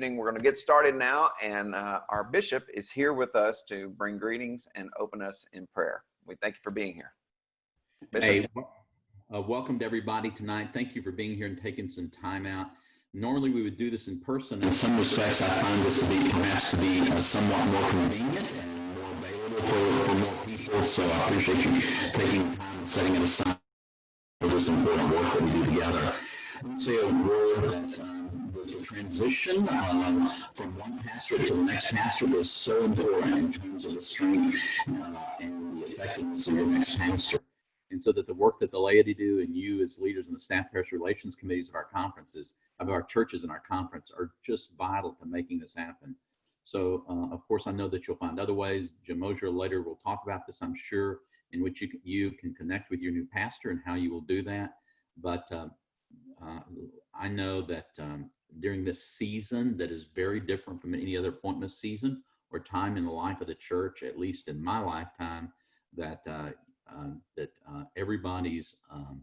evening. We're going to get started now, and uh, our bishop is here with us to bring greetings and open us in prayer. We thank you for being here. Bishop. Hey, uh, welcome to everybody tonight. Thank you for being here and taking some time out. Normally we would do this in person. In some respects, I find this to be perhaps to be uh, somewhat more convenient and more available for, for more people. So I appreciate you taking time and setting it aside for this important work that we do together. Say a word that um, the transition um, from one pastor to the next pastor is so important in terms of the strength uh, and the effectiveness of your next pastor. And so that the work that the laity do and you as leaders in the staff parish relations committees of our conferences, of our churches and our conference are just vital to making this happen. So uh, of course, I know that you'll find other ways. Jim Ozier later will talk about this, I'm sure, in which you can, you can connect with your new pastor and how you will do that. But uh, uh, I know that um, during this season that is very different from any other appointment season or time in the life of the church, at least in my lifetime, that uh, um, that uh, everybody's um,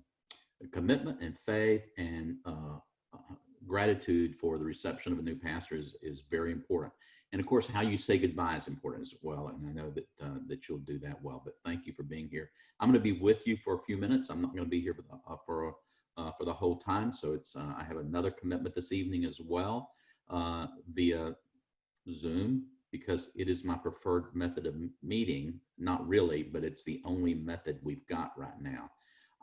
commitment and faith and uh, uh, gratitude for the reception of a new pastor is, is very important. And of course, how you say goodbye is important as well. And I know that uh, that you'll do that well. But thank you for being here. I'm going to be with you for a few minutes. I'm not going to be here for uh, for uh, for the whole time. So it's I have another commitment this evening as well via Zoom because it is my preferred method of meeting. Not really, but it's the only method we've got right now.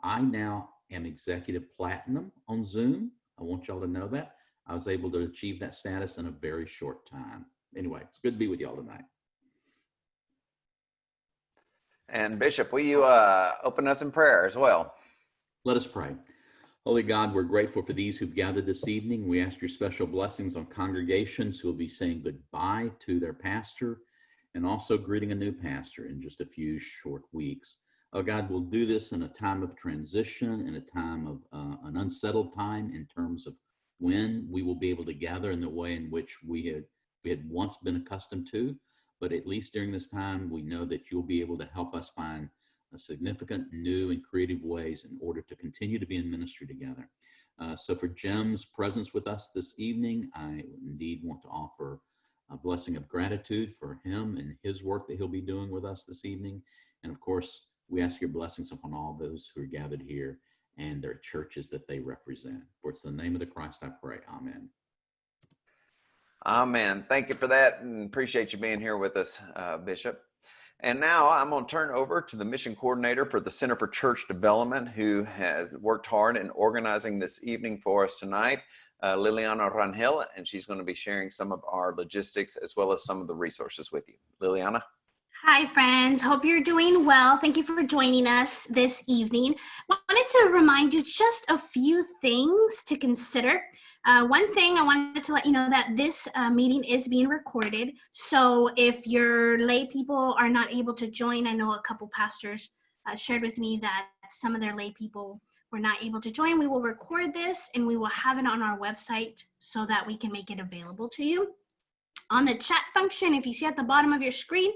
I now am executive platinum on Zoom. I want y'all to know that. I was able to achieve that status in a very short time. Anyway, it's good to be with y'all tonight. And Bishop, will you uh, open us in prayer as well? Let us pray. Holy God, we're grateful for these who've gathered this evening. We ask your special blessings on congregations who will be saying goodbye to their pastor and also greeting a new pastor in just a few short weeks. Oh God, we'll do this in a time of transition, in a time of uh, an unsettled time in terms of when we will be able to gather in the way in which we had we had once been accustomed to. But at least during this time, we know that you'll be able to help us find significant new and creative ways in order to continue to be in ministry together. Uh, so for Jim's presence with us this evening, I indeed want to offer a blessing of gratitude for him and his work that he'll be doing with us this evening. And of course, we ask your blessings upon all those who are gathered here and their churches that they represent. For it's the name of the Christ I pray. Amen. Amen. Thank you for that and appreciate you being here with us, uh, Bishop. And now I'm going to turn over to the mission coordinator for the Center for Church Development, who has worked hard in organizing this evening for us tonight, uh, Liliana Rangel, and she's going to be sharing some of our logistics as well as some of the resources with you. Liliana? Hi, friends. Hope you're doing well. Thank you for joining us this evening. I wanted to remind you just a few things to consider. Uh, one thing I wanted to let you know that this uh, meeting is being recorded. So if your lay people are not able to join, I know a couple pastors uh, shared with me that some of their lay people were not able to join. We will record this and we will have it on our website so that we can make it available to you. On the chat function, if you see at the bottom of your screen,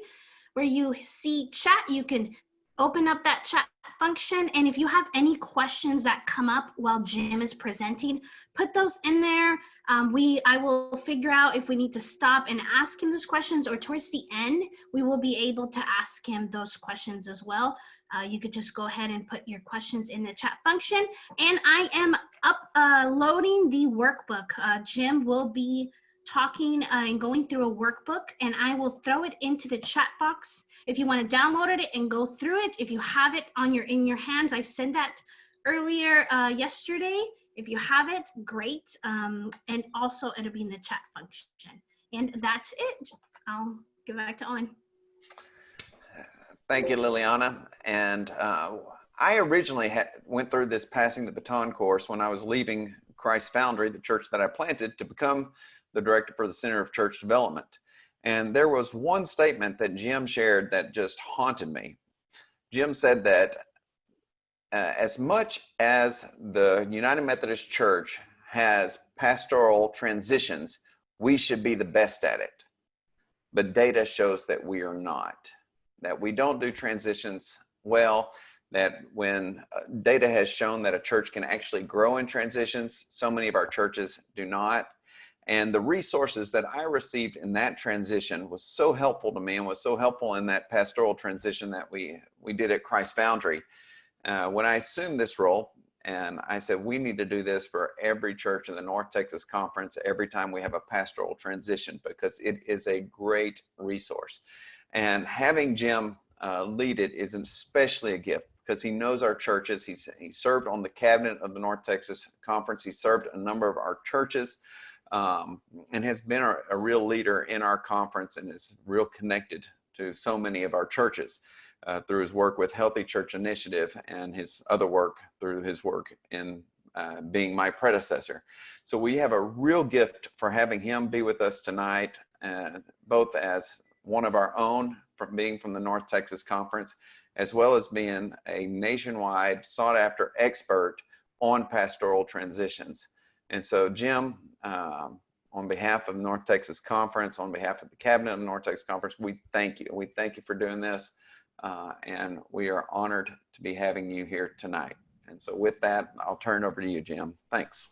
where you see chat, you can open up that chat function. And if you have any questions that come up while Jim is presenting, put those in there. Um, we, I will figure out if we need to stop and ask him those questions or towards the end, we will be able to ask him those questions as well. Uh, you could just go ahead and put your questions in the chat function. And I am uploading uh, the workbook. Uh, Jim will be talking uh, and going through a workbook and I will throw it into the chat box. If you want to download it and go through it, if you have it on your in your hands, I said that earlier uh, yesterday. If you have it, great. Um, and also it'll be in the chat function. And that's it. I'll give it back to Owen. Thank you, Liliana. And uh, I originally went through this passing the baton course when I was leaving Christ Foundry, the church that I planted, to become the director for the Center of Church Development. And there was one statement that Jim shared that just haunted me. Jim said that uh, as much as the United Methodist Church has pastoral transitions, we should be the best at it. But data shows that we are not, that we don't do transitions well, that when uh, data has shown that a church can actually grow in transitions, so many of our churches do not And the resources that I received in that transition was so helpful to me and was so helpful in that pastoral transition that we, we did at Christ Foundry. Uh, when I assumed this role, and I said, we need to do this for every church in the North Texas Conference every time we have a pastoral transition because it is a great resource. And having Jim uh, lead it is especially a gift because he knows our churches. He's he served on the cabinet of the North Texas Conference. He served a number of our churches um, and has been a, a real leader in our conference and is real connected to so many of our churches uh, through his work with Healthy Church Initiative and his other work through his work in uh, being my predecessor. So we have a real gift for having him be with us tonight, uh, both as one of our own from being from the North Texas Conference, as well as being a nationwide sought after expert on pastoral transitions. And so Jim, um, on behalf of North Texas Conference, on behalf of the cabinet of North Texas Conference, we thank you. We thank you for doing this. Uh, and we are honored to be having you here tonight. And so with that, I'll turn over to you, Jim. Thanks.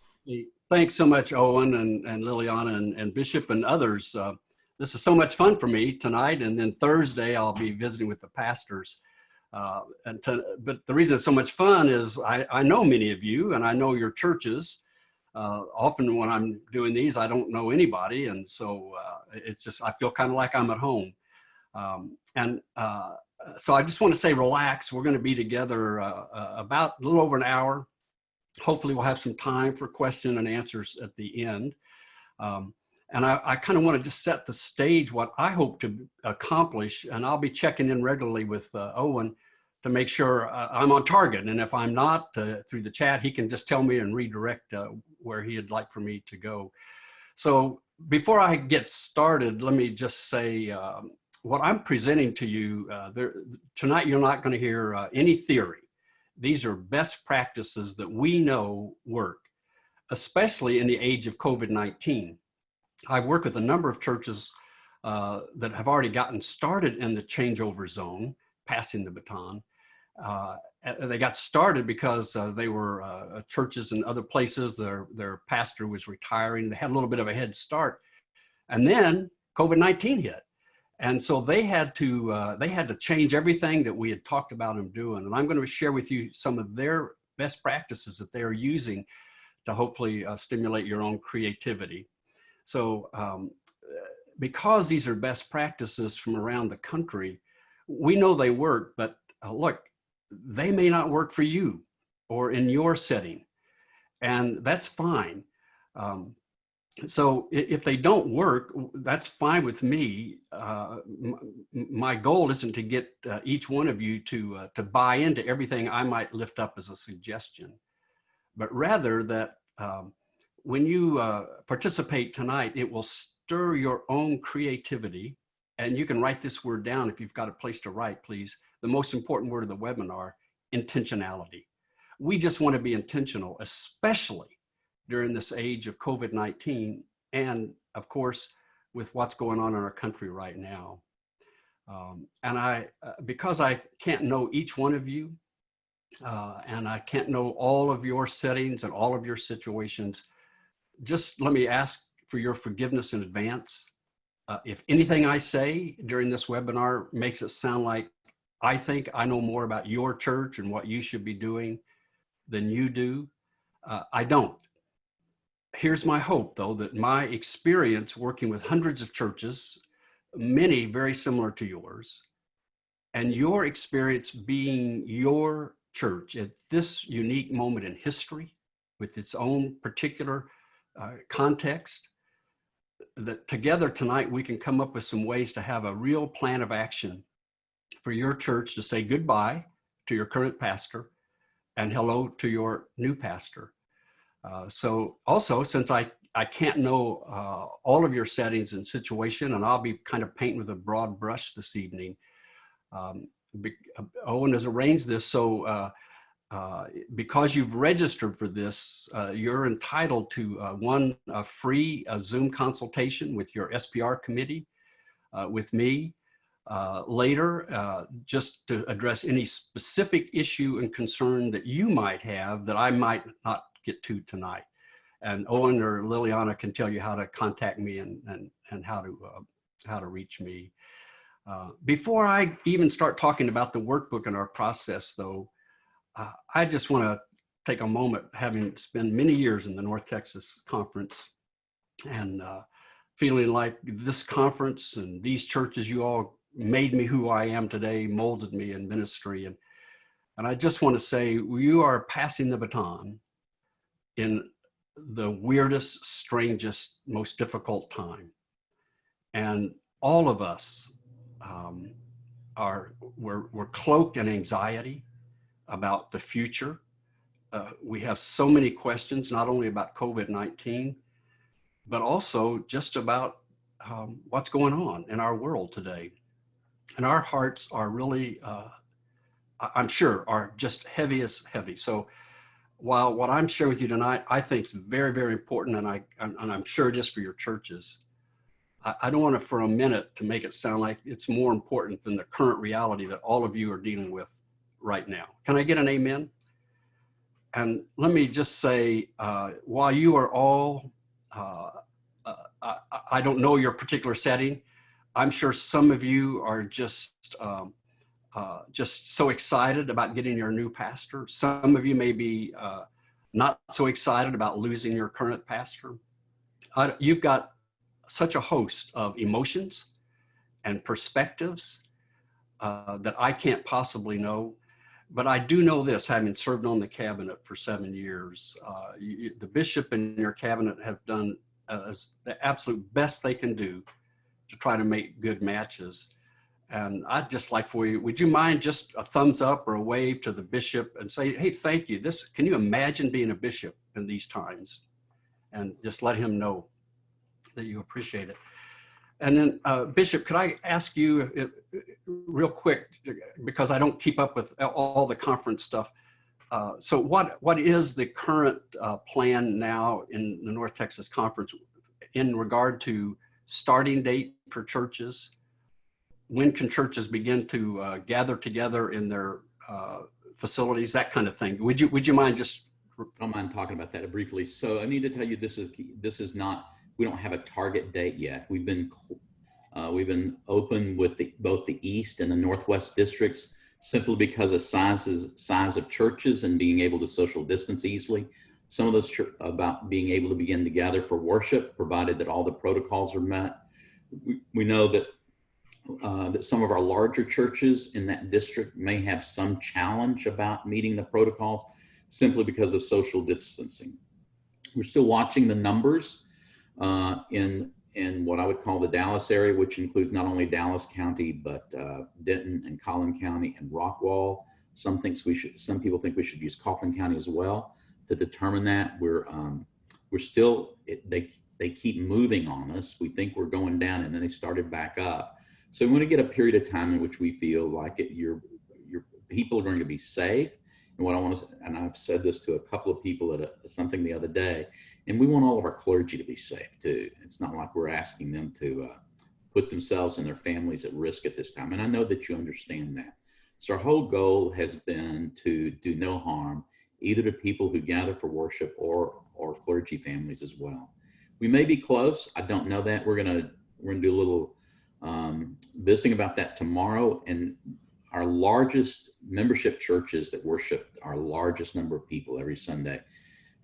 Thanks so much, Owen and, and Liliana and, and Bishop and others. Uh, this is so much fun for me tonight. And then Thursday, I'll be visiting with the pastors. Uh, and to, but the reason it's so much fun is I, I know many of you and I know your churches. Uh, often when I'm doing these, I don't know anybody. And so uh, it's just, I feel kind of like I'm at home. Um, and uh, so I just want to say relax. We're going to be together uh, uh, about a little over an hour. Hopefully we'll have some time for question and answers at the end. Um, and I, I kind of want to just set the stage what I hope to accomplish. And I'll be checking in regularly with uh, Owen to make sure uh, I'm on target. And if I'm not uh, through the chat, he can just tell me and redirect uh, where he'd like for me to go. So before I get started, let me just say um, what I'm presenting to you uh, there, tonight, you're not going to hear uh, any theory. These are best practices that we know work, especially in the age of COVID-19. I've worked with a number of churches uh, that have already gotten started in the changeover zone, passing the baton. Uh, they got started because uh, they were uh, churches in other places. Their, their pastor was retiring. They had a little bit of a head start. And then COVID-19 hit. And so they had to uh, they had to change everything that we had talked about them doing. And I'm going to share with you some of their best practices that they are using to hopefully uh, stimulate your own creativity. So um, because these are best practices from around the country, we know they work, but uh, look, they may not work for you or in your setting. And that's fine. Um, so if they don't work, that's fine with me. Uh, my goal isn't to get uh, each one of you to, uh, to buy into everything I might lift up as a suggestion, but rather that um, when you uh, participate tonight, it will stir your own creativity. And you can write this word down if you've got a place to write, please. The most important word of the webinar, intentionality. We just want to be intentional, especially during this age of COVID-19 and of course with what's going on in our country right now. Um, and I, uh, because I can't know each one of you uh, and I can't know all of your settings and all of your situations, just let me ask for your forgiveness in advance. Uh, if anything I say during this webinar makes it sound like I think I know more about your church and what you should be doing than you do, uh, I don't. Here's my hope though, that my experience working with hundreds of churches, many very similar to yours, and your experience being your church at this unique moment in history with its own particular uh, context, that together tonight we can come up with some ways to have a real plan of action for your church to say goodbye to your current pastor and hello to your new pastor. Uh, so also, since I, I can't know uh, all of your settings and situation, and I'll be kind of painting with a broad brush this evening, um, be, uh, Owen has arranged this so uh, uh, because you've registered for this, you're entitled to one free Zoom consultation with your SPR committee, with me, uh, later, uh, just to address any specific issue and concern that you might have that I might not get to tonight. and Owen or Liliana can tell you how to contact me and and and how to uh, how to reach me. Uh, before I even start talking about the workbook and our process, though, uh, I just want to take a moment, having spent many years in the North Texas Conference, and uh, feeling like this conference and these churches, you all made me who I am today, molded me in ministry, and and I just want to say you are passing the baton in the weirdest, strangest, most difficult time. And all of us um, are, we're, we're cloaked in anxiety about the future. Uh, we have so many questions, not only about COVID-19, but also just about um, what's going on in our world today. And our hearts are really, uh, I'm sure, are just heavy as heavy. So while what I'm sharing with you tonight, I think is very, very important, and I and I'm sure it is for your churches. I, don't want to, for a minute, to make it sound like it's more important than the current reality that all of you are dealing with right now. Can I get an amen? And let me just say, uh, while you are all, uh, uh, I, I, don't know your particular setting, I'm sure some of you are just um, uh, just so excited about getting your new pastor. Some of you may be uh, not so excited about losing your current pastor. Uh, you've got such a host of emotions and perspectives uh, that I can't possibly know. But I do know this, having served on the cabinet for seven years, uh, you, the bishop and your cabinet have done as the absolute best they can do to try to make good matches. And I'd just like for you, would you mind just a thumbs up or a wave to the bishop and say, hey, thank you. This, can you imagine being a bishop in these times? And just let him know that you appreciate it. And then uh, Bishop, could I ask you uh, real quick, because I don't keep up with all the conference stuff. Uh, so what, what is the current uh, plan now in the North Texas Conference in regard to starting date for churches, when can churches begin to uh, gather together in their uh, facilities, that kind of thing? Would you would you mind just? I don't mind talking about that briefly. So I need to tell you this is this is not we don't have a target date yet. We've been uh, we've been open with the, both the east and the northwest districts simply because of sizes size of churches and being able to social distance easily. Some of those about being able to begin to gather for worship, provided that all the protocols are met. We, we know that uh, that some of our larger churches in that district may have some challenge about meeting the protocols simply because of social distancing. We're still watching the numbers uh, in, in what I would call the Dallas area, which includes not only Dallas County, but uh, Denton and Collin County and Rockwall. Some thinks we should, some people think we should use Kaufman County as well to determine that. We're, um, we're still, it, they, they keep moving on us. We think we're going down and then they started back up. So we want to get a period of time in which we feel like it, your, your people are going to be safe. And what I want to, and I've said this to a couple of people at a, something the other day, and we want all of our clergy to be safe too. It's not like we're asking them to uh, put themselves and their families at risk at this time. And I know that you understand that. So our whole goal has been to do no harm, either to people who gather for worship or, or clergy families as well. We may be close. I don't know that. We're going to, we're going to do a little um, visiting about that tomorrow. And our largest membership churches that worship our largest number of people every Sunday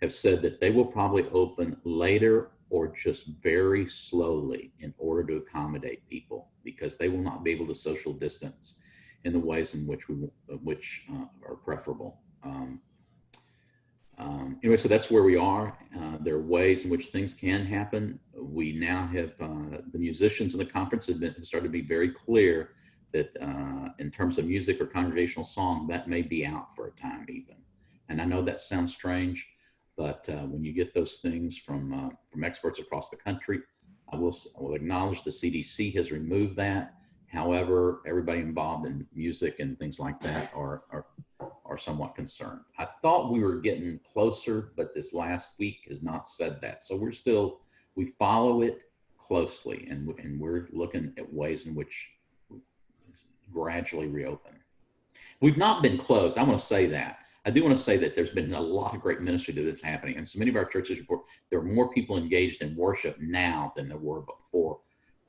have said that they will probably open later or just very slowly in order to accommodate people because they will not be able to social distance in the ways in which we which uh, are preferable. Um, um, anyway, so that's where we are. Uh, there are ways in which things can happen. We now have uh, the musicians in the conference have, been, started to be very clear that uh, in terms of music or congregational song, that may be out for a time even. And I know that sounds strange, but uh, when you get those things from uh, from experts across the country, I will, I will acknowledge the CDC has removed that. However, everybody involved in music and things like that are, are are somewhat concerned. I thought we were getting closer, but this last week has not said that. So we're still, we follow it closely and, and we're looking at ways in which gradually reopen. We've not been closed. I want to say that. I do want to say that there's been a lot of great ministry that's happening, and so many of our churches report there are more people engaged in worship now than there were before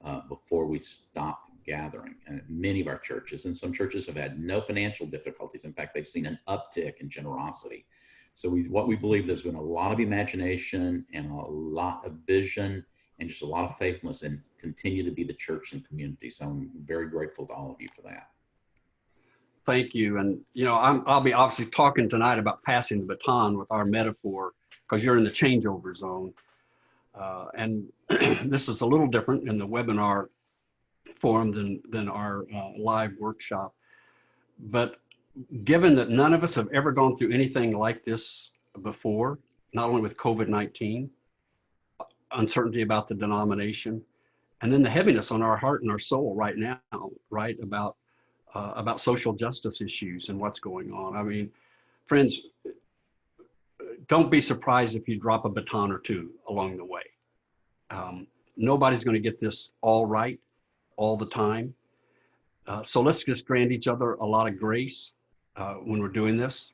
uh, before we stopped gathering. And many of our churches, and some churches have had no financial difficulties. In fact, they've seen an uptick in generosity. So we, what we believe there's been a lot of imagination and a lot of vision and just a lot of faithfulness and continue to be the church and community. So I'm very grateful to all of you for that. Thank you. And, you know, I'm, I'll be obviously talking tonight about passing the baton with our metaphor because you're in the changeover zone. Uh, and this is a little different in the webinar forum than, than our uh, live workshop. But given that none of us have ever gone through anything like this before, not only with COVID-19, uncertainty about the denomination, and then the heaviness on our heart and our soul right now, right, about uh, about social justice issues and what's going on. I mean, friends, don't be surprised if you drop a baton or two along the way. Um, nobody's going to get this all right all the time. Uh, so let's just grant each other a lot of grace uh, when we're doing this.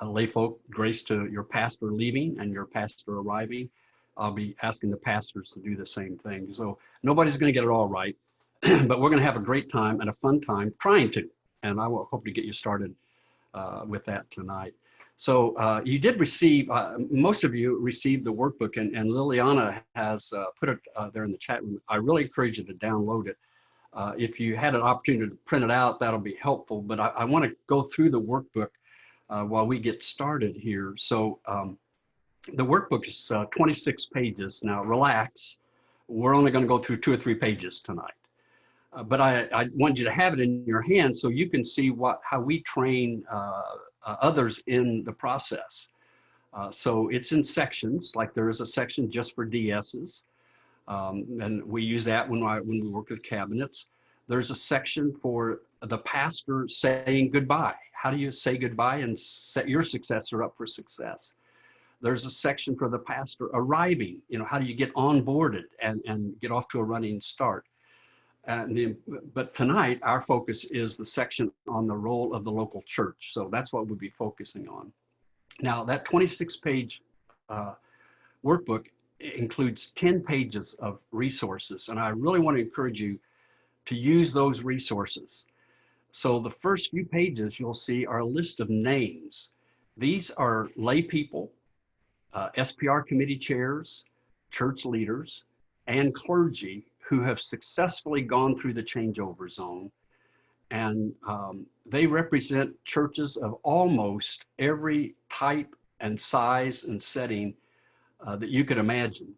Uh, lay folk, grace to your pastor leaving and your pastor arriving. I'll be asking the pastors to do the same thing. So nobody's going to get it all right. but we're going to have a great time and a fun time trying to. And I will hope to get you started uh, with that tonight. So uh, you did receive, uh, most of you received the workbook and, and Liliana has uh, put it uh, there in the chat room. I really encourage you to download it. Uh, if you had an opportunity to print it out, that'll be helpful. But I, I want to go through the workbook while we get started here. So um, the workbook is 26 pages. Now relax, we're only going to go through two or three pages tonight. Uh, but I, I want you to have it in your hand so you can see what how we train uh, others in the process. Uh, so it's in sections, like there is a section just for DSs. Um, and we use that when, I, when we work with cabinets. There's a section for the pastor saying goodbye. How do you say goodbye and set your successor up for success? There's a section for the pastor arriving. You know, how do you get onboarded and, and get off to a running start? And the, but tonight, our focus is the section on the role of the local church. So that's what we'll be focusing on. Now, that 26 page uh, workbook includes 10 pages of resources. And I really want to encourage you to use those resources. So the first few pages you'll see are a list of names. These are lay people, uh, SPR committee chairs, church leaders, and clergy who have successfully gone through the changeover zone. And um, they represent churches of almost every type and size and setting uh, that you could imagine.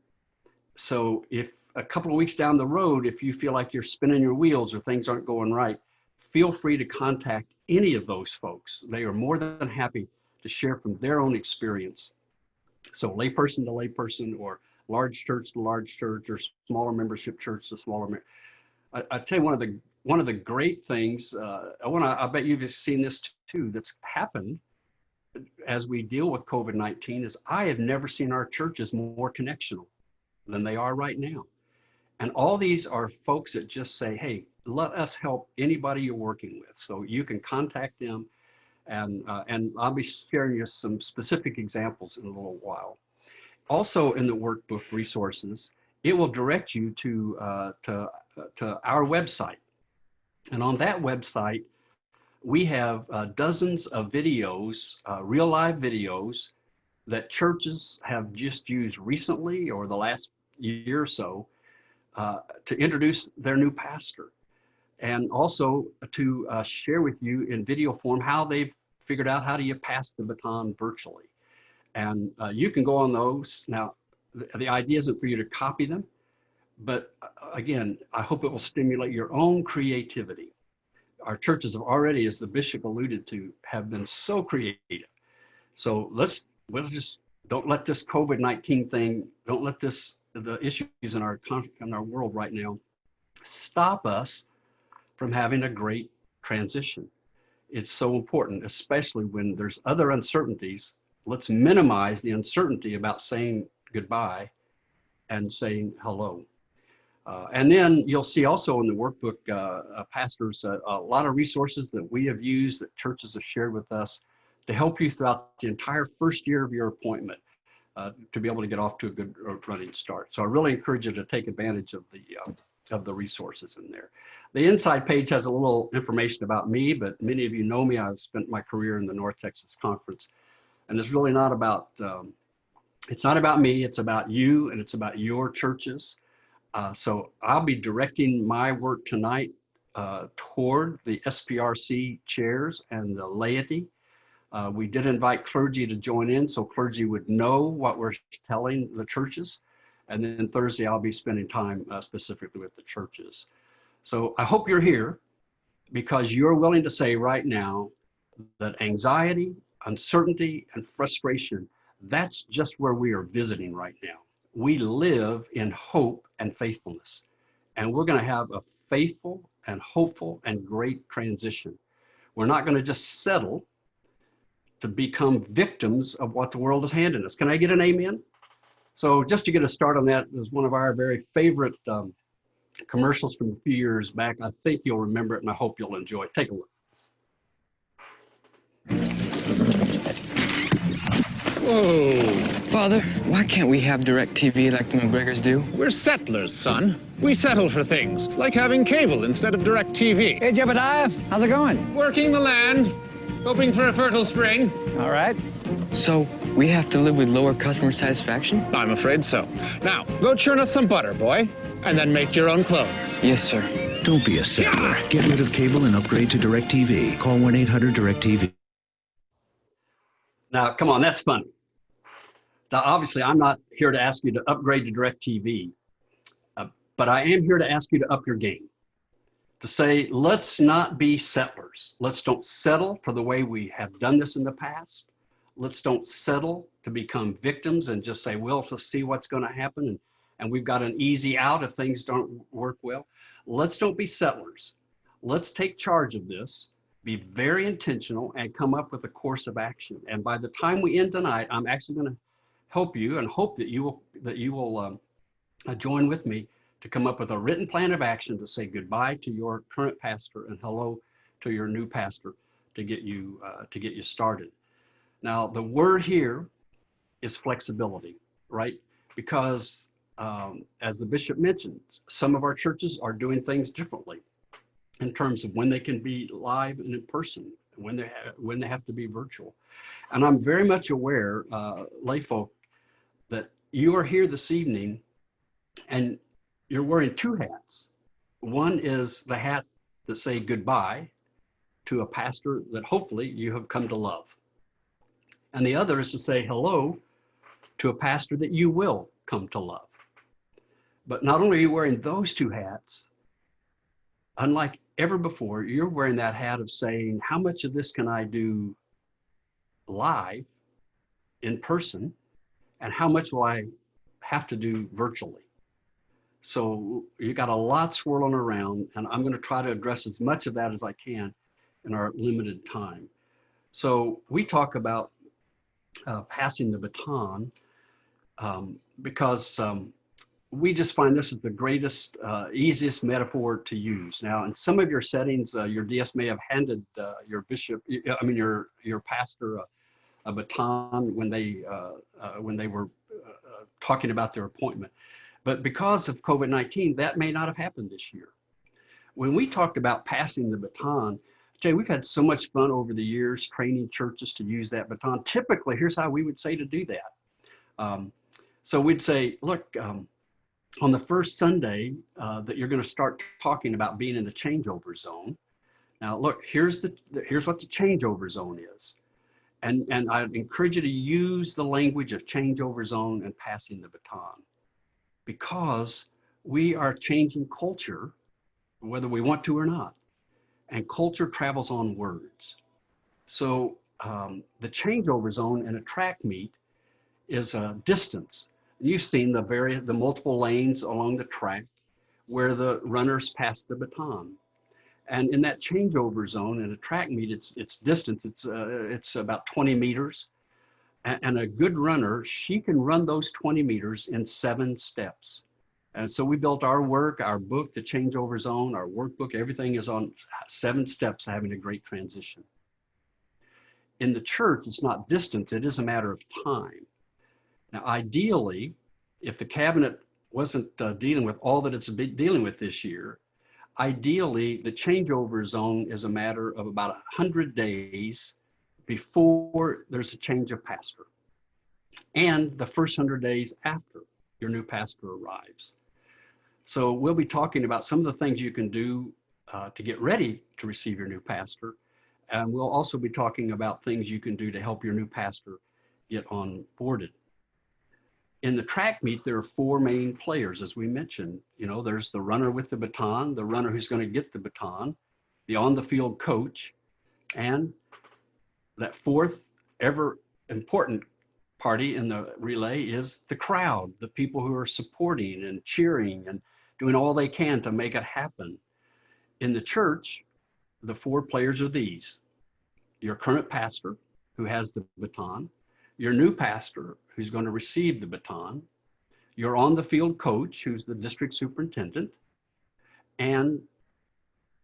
So if a couple of weeks down the road, if you feel like you're spinning your wheels or things aren't going right, feel free to contact any of those folks. They are more than happy to share from their own experience. So layperson to layperson or large church to large church or smaller membership church to smaller. I, I tell you one of the one of the great things. Uh, I want to. I bet you've seen this too. That's happened as we deal with COVID-19 is I have never seen our churches more connectional than they are right now. And all these are folks that just say, hey, let us help anybody you're working with. So you can contact them and, uh, and I'll be sharing you some specific examples in a little while also in the workbook resources, it will direct you to, uh, to, uh, to our website. And on that website, we have uh, dozens of videos, uh, real live videos that churches have just used recently or the last year or so uh, to introduce their new pastor. And also to uh, share with you in video form how they've figured out how do you pass the baton virtually. And uh, you can go on those. Now, the, the idea isn't for you to copy them, but uh, again, I hope it will stimulate your own creativity. Our churches have already, as the bishop alluded to, have been so creative. So let's, let's just, don't let this COVID-19 thing, don't let this, the issues in our, in our world right now, stop us from having a great transition. It's so important, especially when there's other uncertainties let's minimize the uncertainty about saying goodbye and saying hello. Uh, and then you'll see also in the workbook, uh, uh, pastors, uh, a lot of resources that we have used that churches have shared with us to help you throughout the entire first year of your appointment uh, to be able to get off to a good uh, running start. So I really encourage you to take advantage of the of the resources in there. The inside page has a little information about me, but many of you know me. I've spent my career in the North Texas Conference, and it's really not about um, it's not about me. It's about you, and it's about your churches. Uh, so I'll be directing my work tonight uh, toward the SPRC chairs and the laity. Uh, we did invite clergy to join in so clergy would know what we're telling the churches. And then Thursday, I'll be spending time uh, specifically with the churches. So I hope you're here because you're willing to say right now that anxiety, uncertainty, and frustration, that's just where we are visiting right now. We live in hope and faithfulness. And we're going to have a faithful and hopeful and great transition. We're not going to just settle to become victims of what the world is handing us. Can I get an amen? So just to get a start on that is one of our very favorite um, commercials from a few years back. I think you'll remember it and I hope you'll enjoy it. Take a look. Whoa. Father, why can't we have DirecTV like the McGregors do? We're settlers, son. We settle for things, like having cable instead of DirecTV. Hey, Jebediah, how's it going? Working the land, hoping for a fertile spring. All right. So, we have to live with lower customer satisfaction? I'm afraid so. Now, go churn us some butter, boy, and then make your own clothes. Yes, sir. Don't be a settler. Get rid of cable and upgrade to DirecTV. Call 1-800-DirecTV. Now, come on, that's funny. Now, obviously, I'm not here to ask you to upgrade to DirecTV, uh, but I am here to ask you to up your game. To say, let's not be settlers. Let's don't settle for the way we have done this in the past. Let's don't settle to become victims and just say, well, let's see what's going to happen. And, and we've got an easy out if things don't work well. Let's don't be settlers. Let's take charge of this be very intentional and come up with a course of action. And by the time we end tonight, I'm actually going to help you and hope that you will that you will um, uh, join with me to come up with a written plan of action to say goodbye to your current pastor and hello to your new pastor to get you uh, to get you started. Now the word here is flexibility, right? Because um, as the bishop mentioned, some of our churches are doing things differently in terms of when they can be live and in person, when they when they have to be virtual. And I'm very much aware, uh, you are here this evening and you're wearing two hats. One is the hat that say goodbye to a pastor that hopefully you have come to love. And the other is to say hello to a pastor that you will come to love. But not only are you wearing those two hats, unlike ever before, you're wearing that hat of saying, how much of this can I do live in person? And how much will I have to do virtually? So you got a lot swirling around, and I'm going to try to address as much of that as I can in our limited time. So we talk about uh, passing the baton um, because um, we just find this is the greatest, uh, easiest metaphor to use. Now, in some of your settings, uh, your DS may have handed uh, your bishop, I mean, your your pastor, a, baton when they uh, uh, when they were uh, talking about their appointment. But because of COVID-19, that may not have happened this year. When we talked about passing the baton, Jay, we've had so much fun over the years training churches to use that baton. Typically, here's how we would say to do that. Um, so we'd say, look. Um, on the first Sunday uh, that you're going to start talking about being in the changeover zone. Now, look, here's the here's what the changeover zone is, and and I encourage you to use the language of changeover zone and passing the baton, because we are changing culture, whether we want to or not, and culture travels on words. So um, the changeover zone in a track meet is a distance You've seen the very the multiple lanes along the track where the runners pass the baton. And in that changeover zone in a track meet, it's it's distance. It's uh, it's about 20 meters, and, a good runner she can run those 20 meters in seven steps. And so we built our work, our book, the changeover zone, our workbook. Everything is on seven steps, having a great transition. in the church, it's not distance, it is a matter of time. Now, ideally, if the cabinet wasn't uh, dealing with all that it's dealing with this year, ideally, the changeover zone is a matter of about 100 days before there's a change of pastor and the first 100 days after your new pastor arrives. So we'll be talking about some of the things you can do uh, to get ready to receive your new pastor. And we'll also be talking about things you can do to help your new pastor get on boarded. In the track meet, there are four main players, as we mentioned. You know, there's the runner with the baton, the runner who's going to get the baton, the on the field coach, and that fourth ever important party in the relay is the crowd, the people who are supporting and cheering and doing all they can to make it happen. In the church, the four players are these your current pastor, who has the baton, your new pastor, who's going to receive the baton, your on the field coach, who's the district superintendent, and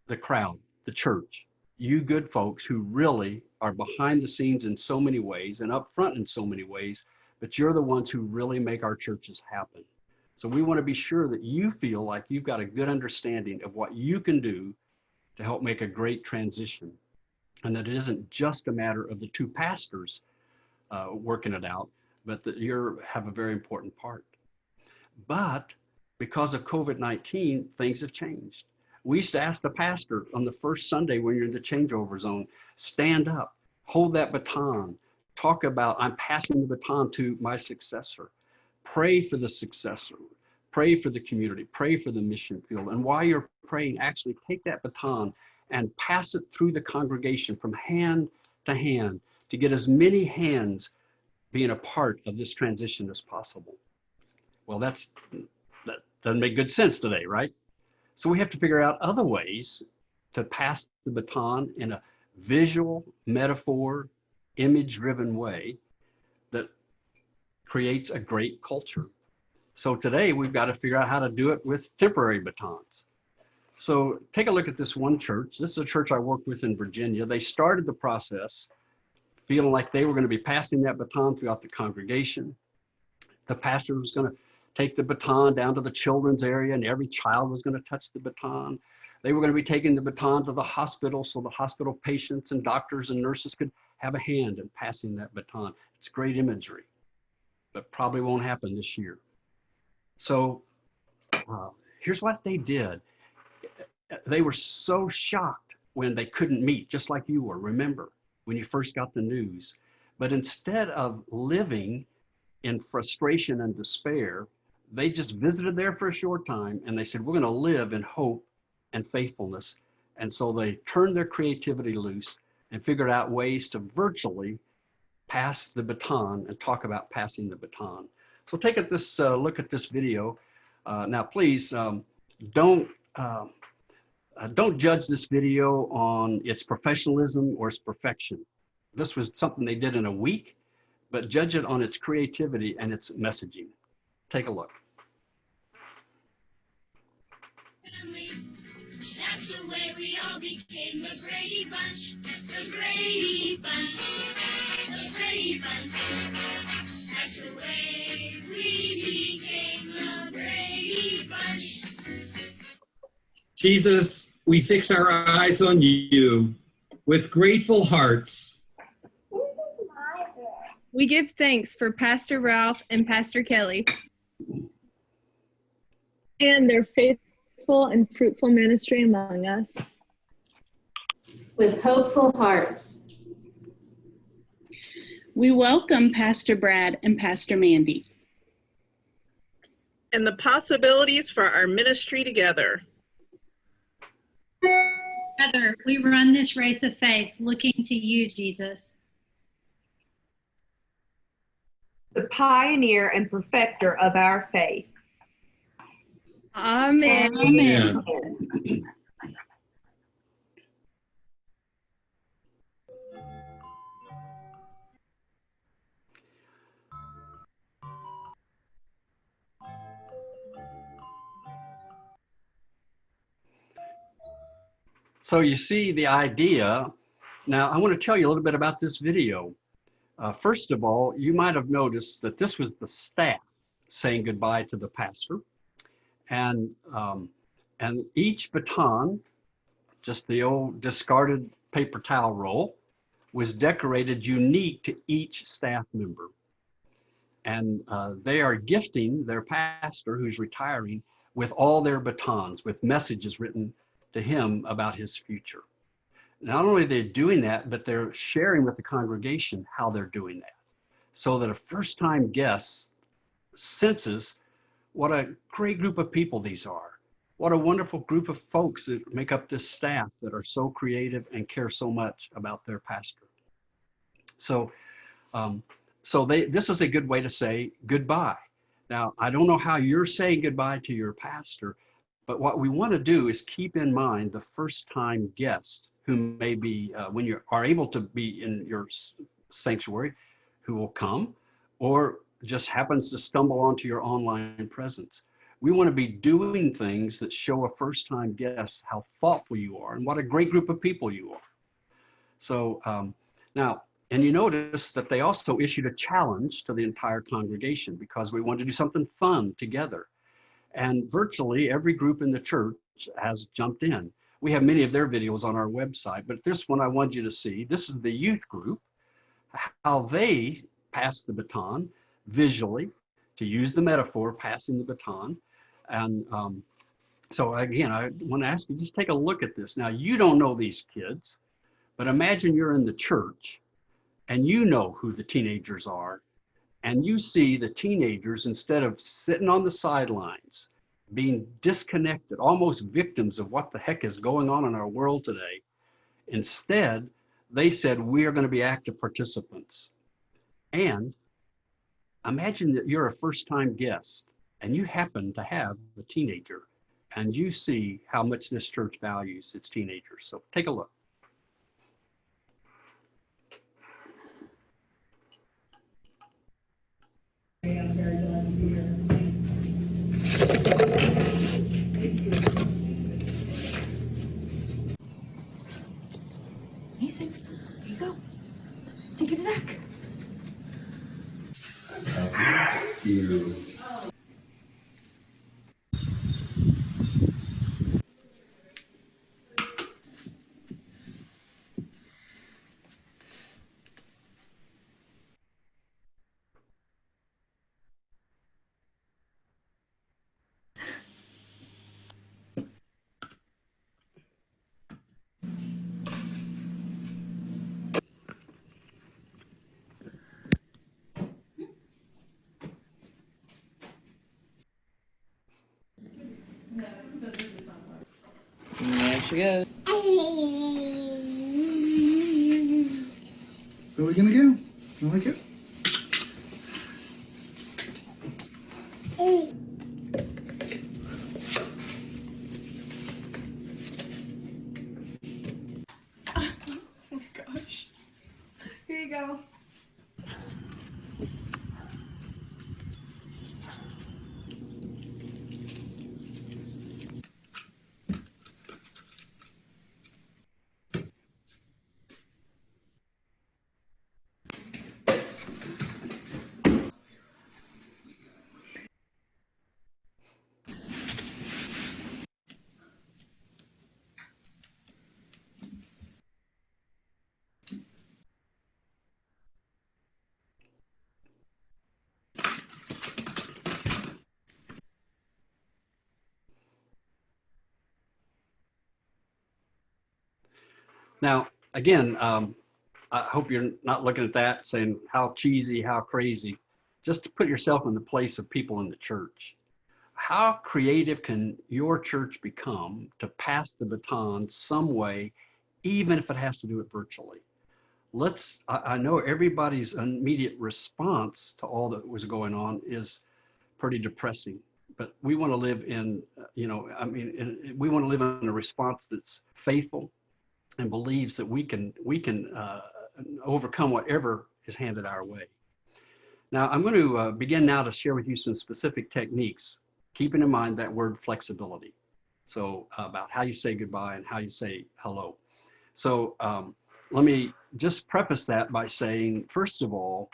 the crowd, the church, you good folks who really are behind the scenes in so many ways and up front in so many ways, but you're the ones who really make our churches happen. So we want to be sure that you feel like you've got a good understanding of what you can do to help make a great transition. And that it isn't just a matter of the two pastors uh, working it out, but that you have a very important part. But because of COVID-19, things have changed. We used to ask the pastor on the first Sunday when you're in the changeover zone, stand up, hold that baton, talk about, I'm passing the baton to my successor. Pray for the successor, pray for the community, pray for the mission field. And while you're praying, actually take that baton and pass it through the congregation from hand to hand to get as many hands being a part of this transition as possible. Well, that's, that doesn't make good sense today, right? So we have to figure out other ways to pass the baton in a visual, metaphor, image driven way that creates a great culture. So today we've got to figure out how to do it with temporary batons. So take a look at this one church. This is a church I worked with in Virginia. They started the process feeling like they were going to be passing that baton throughout the congregation. The pastor was going to take the baton down to the children's area and every child was going to touch the baton. They were going to be taking the baton to the hospital so the hospital patients and doctors and nurses could have a hand in passing that baton. It's great imagery, but probably won't happen this year. So uh, here's what they did. They were so shocked when they couldn't meet, just like you were, remember, when you first got the news. But instead of living in frustration and despair, they just visited there for a short time and they said, we're going to live in hope and faithfulness. And so they turned their creativity loose and figured out ways to virtually pass the baton and talk about passing the baton. So take a this uh, look at this video. Uh, now, please um, don't uh, uh, don't judge this video on its professionalism or its perfection. This was something they did in a week, but judge it on its creativity and its messaging. Take a look. That's the way we became the Brady Bunch. Jesus, we fix our eyes on you with grateful hearts. We give thanks for Pastor Ralph and Pastor Kelly and their faithful and fruitful ministry among us. With hopeful hearts, we welcome Pastor Brad and Pastor Mandy. And the possibilities for our ministry together. Together, we run this race of faith looking to you, Jesus. The pioneer and perfecter of our faith. Amen. Amen. So you see the idea Now, I want to tell you a little bit about this video. Uh, first of all, you might have noticed that this was the staff saying goodbye to the pastor. And, um, and each baton, just the old discarded paper towel roll, was decorated unique to each staff member. And uh, they are gifting their pastor who's retiring with all their batons, with messages written to him about his future. Not only are they doing that, but they're sharing with the congregation how they're doing that. So that a first time guest senses what a great group of people these are. What a wonderful group of folks that make up this staff that are so creative and care so much about their pastor. So, um, so they, this is a good way to say goodbye. Now, I don't know how you're saying goodbye to your pastor, but what we want to do is keep in mind the first time guest who may be, uh, when you are able to be in your sanctuary, who will come or just happens to stumble onto your online presence. We want to be doing things that show a first time guest how thoughtful you are and what a great group of people you are. So um, now, and you notice that they also issued a challenge to the entire congregation because we wanted to do something fun together. And virtually every group in the church has jumped in. We have many of their videos on our website, but this one I want you to see. This is the youth group, how they pass the baton visually, to use the metaphor, passing the baton. And um, so again, I want to ask you, just take a look at this. Now, you don't know these kids, but imagine you're in the church and you know who the teenagers are. And you see the teenagers, instead of sitting on the sidelines, being disconnected, almost victims of what the heck is going on in our world today. Instead, they said, we are going to be active participants. And imagine that you're a first time guest and you happen to have a teenager and you see how much this church values its teenagers. So take a look. Easy. Here you go. Take it to Zach. You. She goes. Where are we gonna go? You like it? Again, um, I hope you're not looking at that saying how cheesy, how crazy. Just to put yourself in the place of people in the church. How creative can your church become to pass the baton some way, even if it has to do it virtually? Let's, I, I know everybody's immediate response to all that was going on is pretty depressing, but we want to live in, you know, I mean, in, we want to live in a response that's faithful, and believes that we can we can uh, overcome whatever is handed our way. Now, I'm going to uh, begin now to share with you some specific techniques, keeping in mind that word flexibility. So uh, about how you say goodbye and how you say hello. So um, let me just preface that by saying, first of all,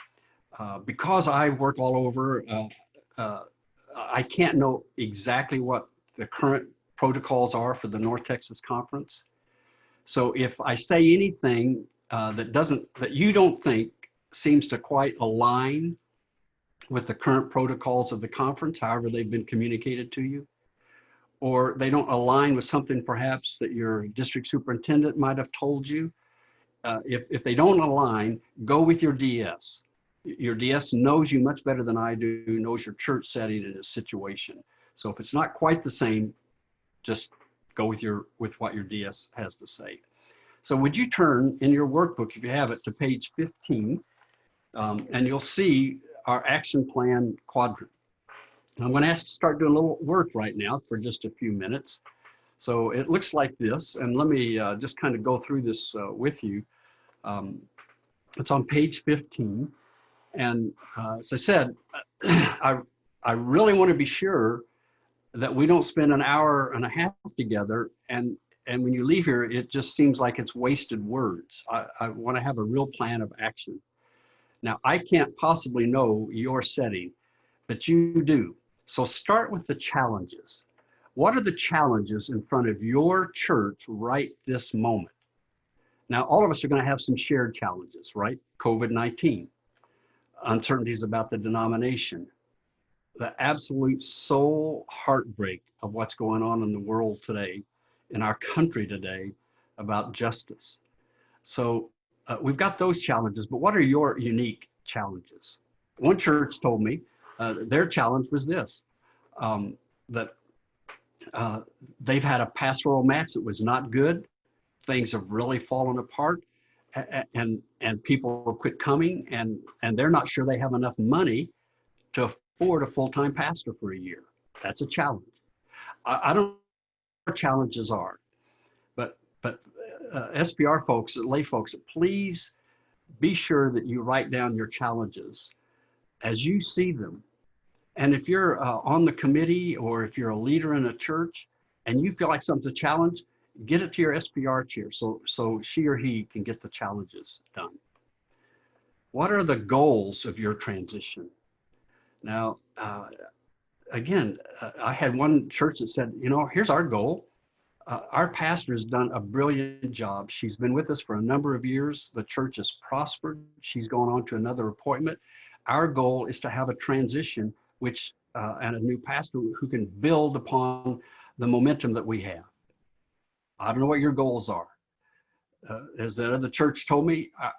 uh, because I work all over, uh, uh, I can't know exactly what the current protocols are for the North Texas Conference. So if I say anything uh, that doesn't, that you don't think seems to quite align with the current protocols of the conference, however they've been communicated to you, or they don't align with something perhaps that your district superintendent might have told you, uh, if, if they don't align, go with your DS. Your DS knows you much better than I do, knows your church setting and its situation. So if it's not quite the same, just go with your with what your DS has to say. So would you turn in your workbook, if you have it, to page 15, um, and you'll see our action plan quadrant. And I'm going to ask you to start doing a little work right now for just a few minutes. So it looks like this, and let me uh, just kind of go through this uh, with you. Um, it's on page 15. And uh, as I said, I, I really want to be sure that we don't spend an hour and a half together and and when you leave here, it just seems like it's wasted words. I, I want to have a real plan of action. Now, I can't possibly know your setting, but you do. So start with the challenges. What are the challenges in front of your church right this moment? Now, all of us are going to have some shared challenges, right? COVID-19, uncertainties about the denomination, the absolute soul heartbreak of what's going on in the world today, in our country today, about justice. So uh, we've got those challenges, but what are your unique challenges? One church told me uh, their challenge was this, um, that uh, they've had a pastoral match that was not good. Things have really fallen apart and, and people quit coming and, and they're not sure they have enough money to afford a full-time pastor for a year. That's a challenge. I, I don't know what challenges are, but, but uh, SPR folks, lay folks, please be sure that you write down your challenges as you see them. And if you're uh, on the committee or if you're a leader in a church and you feel like something's a challenge, get it to your SPR chair so, so she or he can get the challenges done. What are the goals of your transition? Now, uh, again, uh, I had one church that said, you know, here's our goal. Uh, our pastor has done a brilliant job. She's been with us for a number of years. The church has prospered. She's gone on to another appointment. Our goal is to have a transition which uh, and a new pastor who can build upon the momentum that we have. I don't know what your goals are. Uh, as that other church told me, I,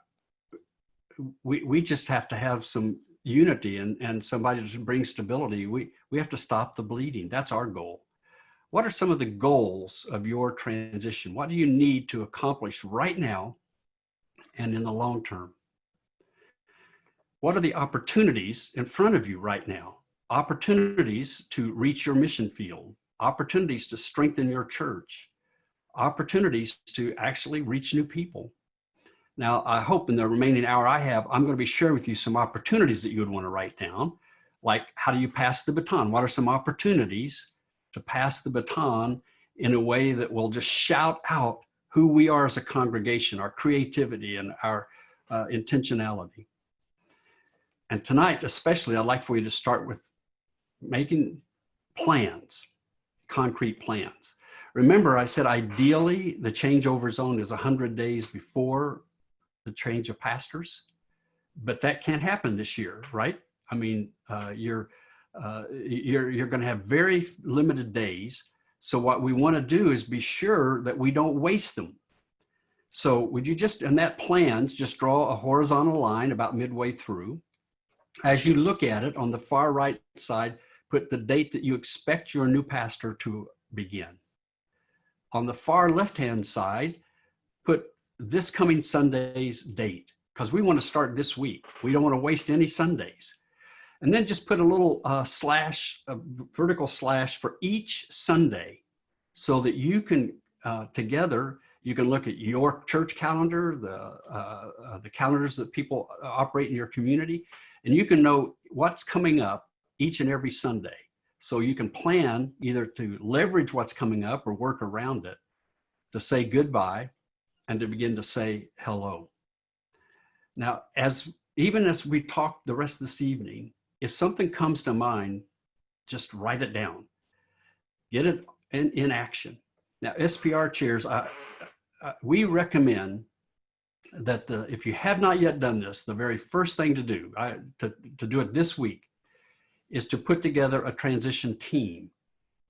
we, we just have to have some unity and, and somebody to bring stability. We, we have to stop the bleeding. That's our goal. What are some of the goals of your transition? What do you need to accomplish right now and in the long term? What are the opportunities in front of you right now? Opportunities to reach your mission field, opportunities to strengthen your church, opportunities to actually reach new people. Now, I hope in the remaining hour I have, I'm going to be sharing with you some opportunities that you would want to write down, like how do you pass the baton? What are some opportunities to pass the baton in a way that will just shout out who we are as a congregation, our creativity and our uh, intentionality. And tonight, especially, I'd like for you to start with making plans, concrete plans. Remember, I said ideally the changeover zone is 100 days before the change of pastors, but that can't happen this year, right? I mean, uh, you're, uh, you're, you're going to have very limited days. So what we want to do is be sure that we don't waste them. So would you just, in that plans, just draw a horizontal line about midway through. As you look at it on the far right side, put the date that you expect your new pastor to begin. On the far left-hand side, put this coming Sunday's date, because we want to start this week. We don't want to waste any Sundays. And then just put a little uh, slash, a vertical slash for each Sunday so that you can, uh, together, you can look at your church calendar, the, uh, uh the calendars that people operate in your community, and you can know what's coming up each and every Sunday. So you can plan either to leverage what's coming up or work around it to say goodbye and to begin to say hello. Now, as even as we talk the rest of this evening, if something comes to mind, just write it down. Get it in, in action. Now, SPR chairs, I, I, we recommend that the, if you have not yet done this, the very first thing to do, I, to, to do it this week, is to put together a transition team.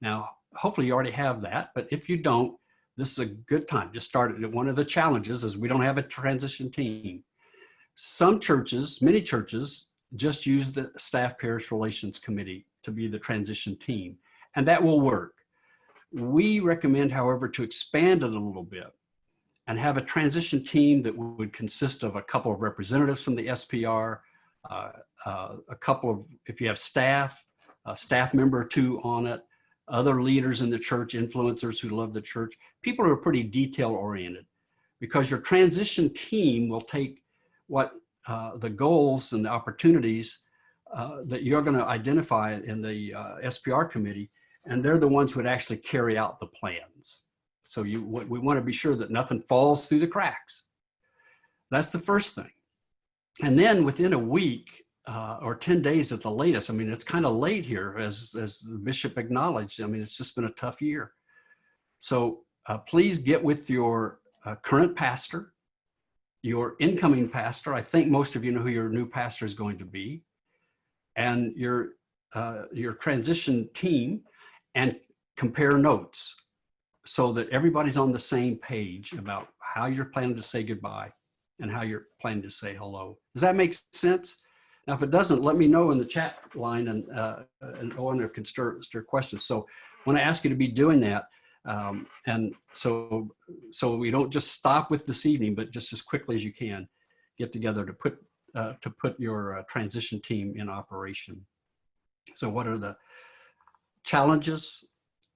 Now, hopefully you already have that, but if you don't, this is a good time. Just start it. One of the challenges is we don't have a transition team. Some churches, many churches, just use the staff parish relations committee to be the transition team, and that will work. We recommend, however, to expand it a little bit and have a transition team that would consist of a couple of representatives from the SPR, uh, uh, a couple of, if you have staff, a staff member or two on it, other leaders in the church, influencers who love the church, people who are pretty detail oriented because your transition team will take what uh, the goals and the opportunities uh, that you're going to identify in the uh, SPR committee, and they're the ones who would actually carry out the plans. So you, we want to be sure that nothing falls through the cracks. That's the first thing. And then within a week uh, or 10 days at the latest, I mean, it's kind of late here as, as the bishop acknowledged. I mean, it's just been a tough year. So uh, please get with your uh, current pastor, your incoming pastor. I think most of you know who your new pastor is going to be and your, uh, your transition team and compare notes so that everybody's on the same page about how you're planning to say goodbye and how you're planning to say hello. Does that make sense? Now, if it doesn't, let me know in the chat line and, uh, and Owen can stir, stir questions. So when I ask you to be doing that, um, and so, so we don't just stop with this evening, but just as quickly as you can, get together to put, uh, to put your uh, transition team in operation. So what are the challenges,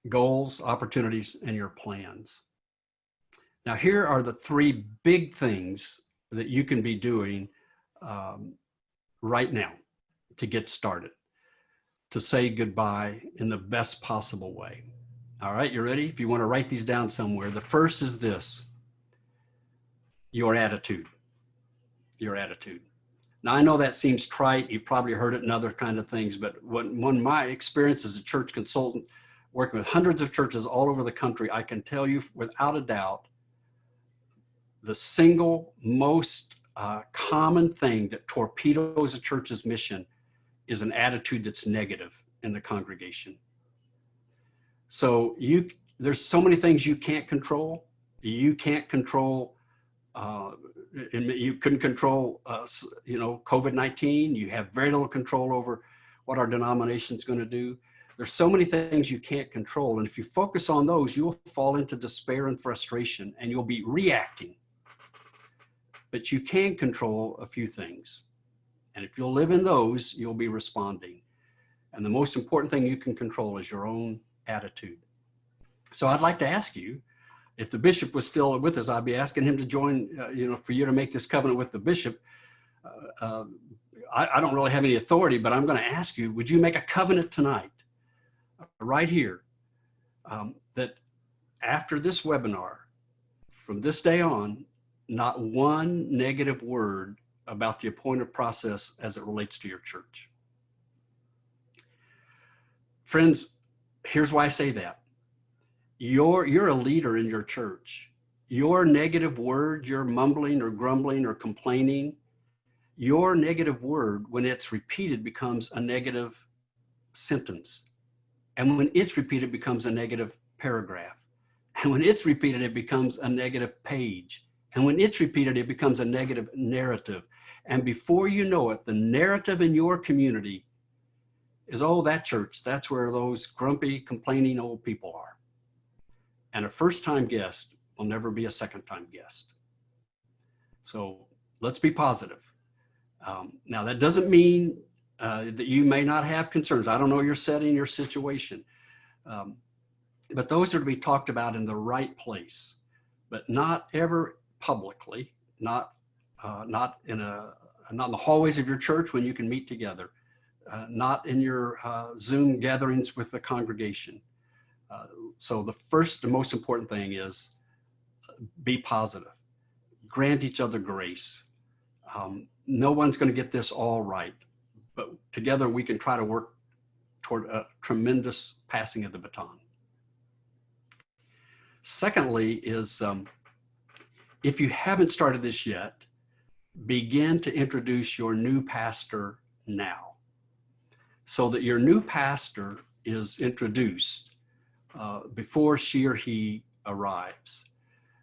goals, opportunities, and your plans? Now, here are the three big things that you can be doing um, right now to get started, to say goodbye in the best possible way. All right, you ready? If you want to write these down somewhere, the first is this your attitude. Your attitude. Now, I know that seems trite. You've probably heard it in other kind of things, but when, when my experience as a church consultant, working with hundreds of churches all over the country, I can tell you without a doubt the single most uh, common thing that torpedoes a church's mission is an attitude that's negative in the congregation. So you, there's so many things you can't control. You can't control, uh, you couldn't control, uh, you know, COVID-19. You have very little control over what our denomination is going to do. There's so many things you can't control. And if you focus on those, you'll fall into despair and frustration and you'll be reacting but you can control a few things. And if you'll live in those, you'll be responding. And the most important thing you can control is your own attitude. So I'd like to ask you, if the bishop was still with us, I'd be asking him to join, uh, you know, for you to make this covenant with the bishop. Uh, uh, I, I, don't really have any authority, but I'm going to ask you, would you make a covenant tonight, right here, um, that after this webinar, from this day on, not one negative word about the appointed process as it relates to your church. Friends, here's why I say that. You're, you're a leader in your church. Your negative word, your mumbling or grumbling or complaining, your negative word, when it's repeated, becomes a negative sentence. And when it's repeated, becomes a negative paragraph. And when it's repeated, it becomes a negative page. And when it's repeated, it becomes a negative narrative. And before you know it, the narrative in your community is, oh, that church, that's where those grumpy, complaining old people are. And a first time guest will never be a second time guest. So let's be positive. Um, now, that doesn't mean uh, that you may not have concerns. I don't know your setting, your situation. Um, but those are to be talked about in the right place, but not ever publicly, not uh, not in a not in the hallways of your church when you can meet together, uh, not in your uh, Zoom gatherings with the congregation. Uh, so the first and most important thing is uh, be positive. grant each other grace. Um, no one's going to get this all right, but together we can try to work toward a tremendous passing of the baton. Secondly is um, if you haven't started this yet, begin to introduce your new pastor now so that your new pastor is introduced uh, before she or he arrives.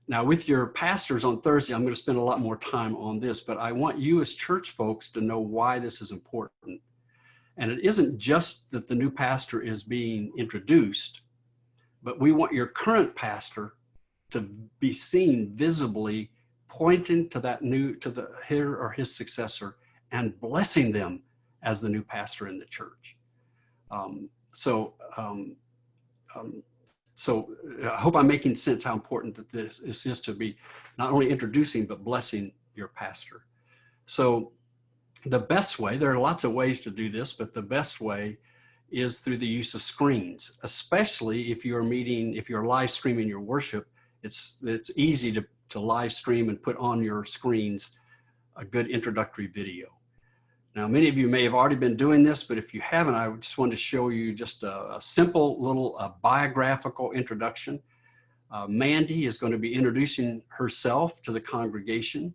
Now with your pastors on Thursday, I'm going to spend a lot more time on this, but I want you as church folks to know why this is important. And it isn't just that the new pastor is being introduced, but we want your current pastor to be seen visibly pointing to that new, to the her or his successor and blessing them as the new pastor in the church. Um, so, um, um, so I hope I'm making sense how important that this, this is to be not only introducing, but blessing your pastor. So the best way, there are lots of ways to do this, but the best way is through the use of screens, especially if you're meeting, if you're live streaming your worship, it's, it's easy to, to live stream and put on your screens a good introductory video. Now, many of you may have already been doing this, but if you haven't, I just wanted to show you just a, a simple little uh, biographical introduction. Uh, Mandy is going to be introducing herself to the congregation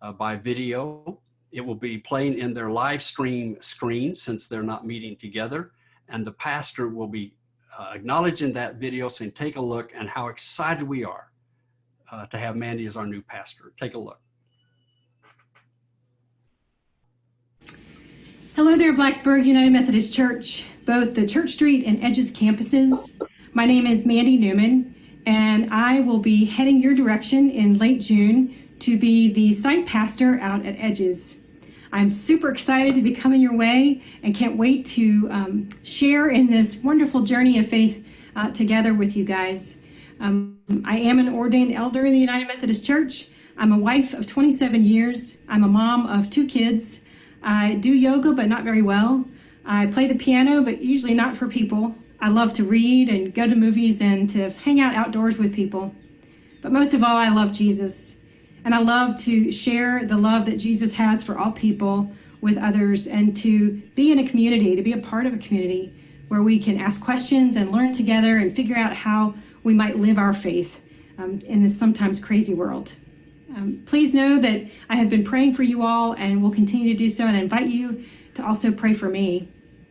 uh, by video. It will be playing in their live stream screen since they're not meeting together. And the pastor will be uh, acknowledging that video saying, take a look and how excited we are uh, to have Mandy as our new pastor. Take a look. Hello there, Blacksburg United Methodist Church, both the Church Street and Edges campuses. My name is Mandy Newman, and I will be heading your direction in late June to be the site pastor out at Edges. I'm super excited to be coming your way and can't wait to um, share in this wonderful journey of faith uh, together with you guys. Um, I am an ordained elder in the United Methodist Church. I'm a wife of 27 years. I'm a mom of two kids. I do yoga, but not very well. I play the piano, but usually not for people. I love to read and go to movies and to hang out outdoors with people. But most of all, I love Jesus. And I love to share the love that Jesus has for all people with others and to be in a community, to be a part of a community where we can ask questions and learn together and figure out how we might live our faith um, in this sometimes crazy world. Um, please know that I have been praying for you all and will continue to do so and I invite you to also pray for me.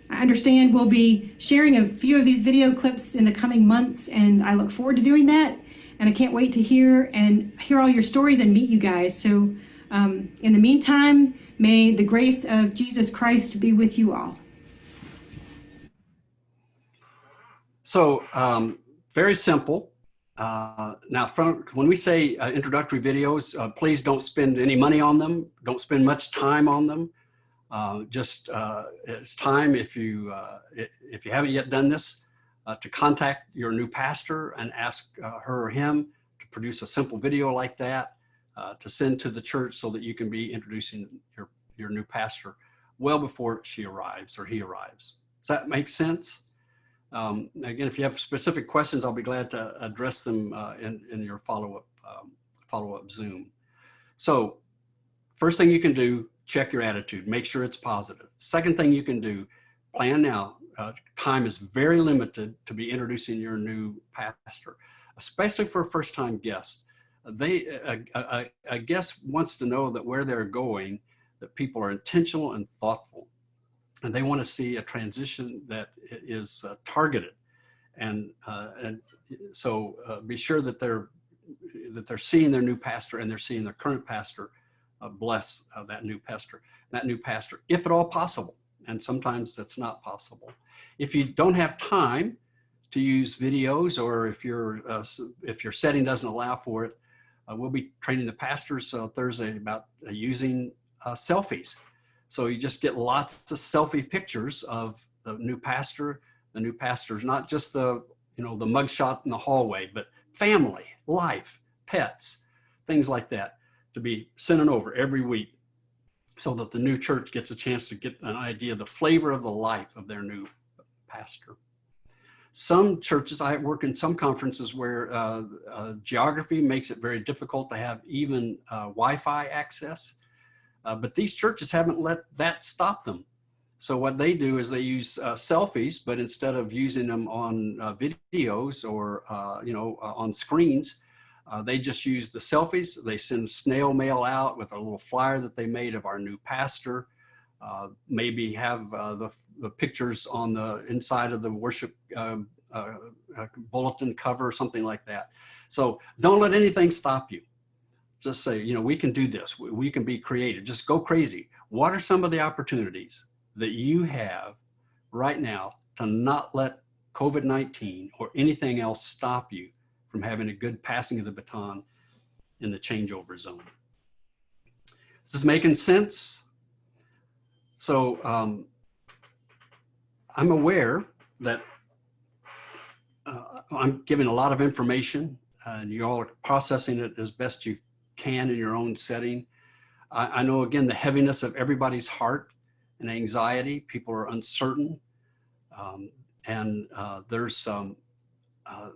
I understand we'll be sharing a few of these video clips in the coming months and I look forward to doing that and I can't wait to hear and hear all your stories and meet you guys. So um, in the meantime, may the grace of Jesus Christ be with you all. So um, very simple. Uh, now, from, when we say uh, introductory videos, uh, please don't spend any money on them. Don't spend much time on them. Uh, just uh, it's time if you uh, if you haven't yet done this to contact your new pastor and ask her or him to produce a simple video like that to send to the church so that you can be introducing your your new pastor well before she arrives or he arrives. Does that make sense? Um, again, if you have specific questions, I'll be glad to address them uh, in, in your follow-up um, follow-up Zoom. So first thing you can do, check your attitude, make sure it's positive. Second thing you can do, plan now. Uh, time is very limited to be introducing your new pastor, especially for a first-time guest. They, a, a, a guest wants to know that where they're going, that people are intentional and thoughtful and they want to see a transition that is uh, targeted. And, uh, and so uh, be sure that they're, that they're seeing their new pastor and they're seeing their current pastor uh, bless that new pastor, that new pastor, if at all possible. And sometimes that's not possible. If you don't have time to use videos or if, your uh, if your setting doesn't allow for it, uh, we'll be training the pastors uh, Thursday about uh, using selfies. So you just get lots of selfie pictures of the new pastor, the new pastors, not just the, you know, the mugshot in the hallway, but family, life, pets, things like that to be sent over every week so that the new church gets a chance to get an idea of the flavor of the life of their new pastor. Some churches, I work in some conferences where uh, uh, geography makes it very difficult to have even uh, Wi-Fi access. Uh, but these churches haven't let that stop them. So what they do is they use uh, selfies, but instead of using them on uh, videos or, you know, on screens, they just use the selfies. They send snail mail out with a little flyer that they made of our new pastor. Uh, maybe have uh, the, the pictures on the inside of the worship um, uh, bulletin cover, something like that. So don't let anything stop you. Just say, you know, we can do this. We, we can be creative. Just go crazy. What are some of the opportunities that you have right now to not let COVID-19 or anything else stop you from having a good passing of the baton in the changeover zone? Is this making sense? So um, I'm aware that uh, I'm giving a lot of information and you all are processing it as best you can in your own setting. I, I know again, the heaviness of everybody's heart and anxiety. People are uncertain. Um, and uh, there's uh,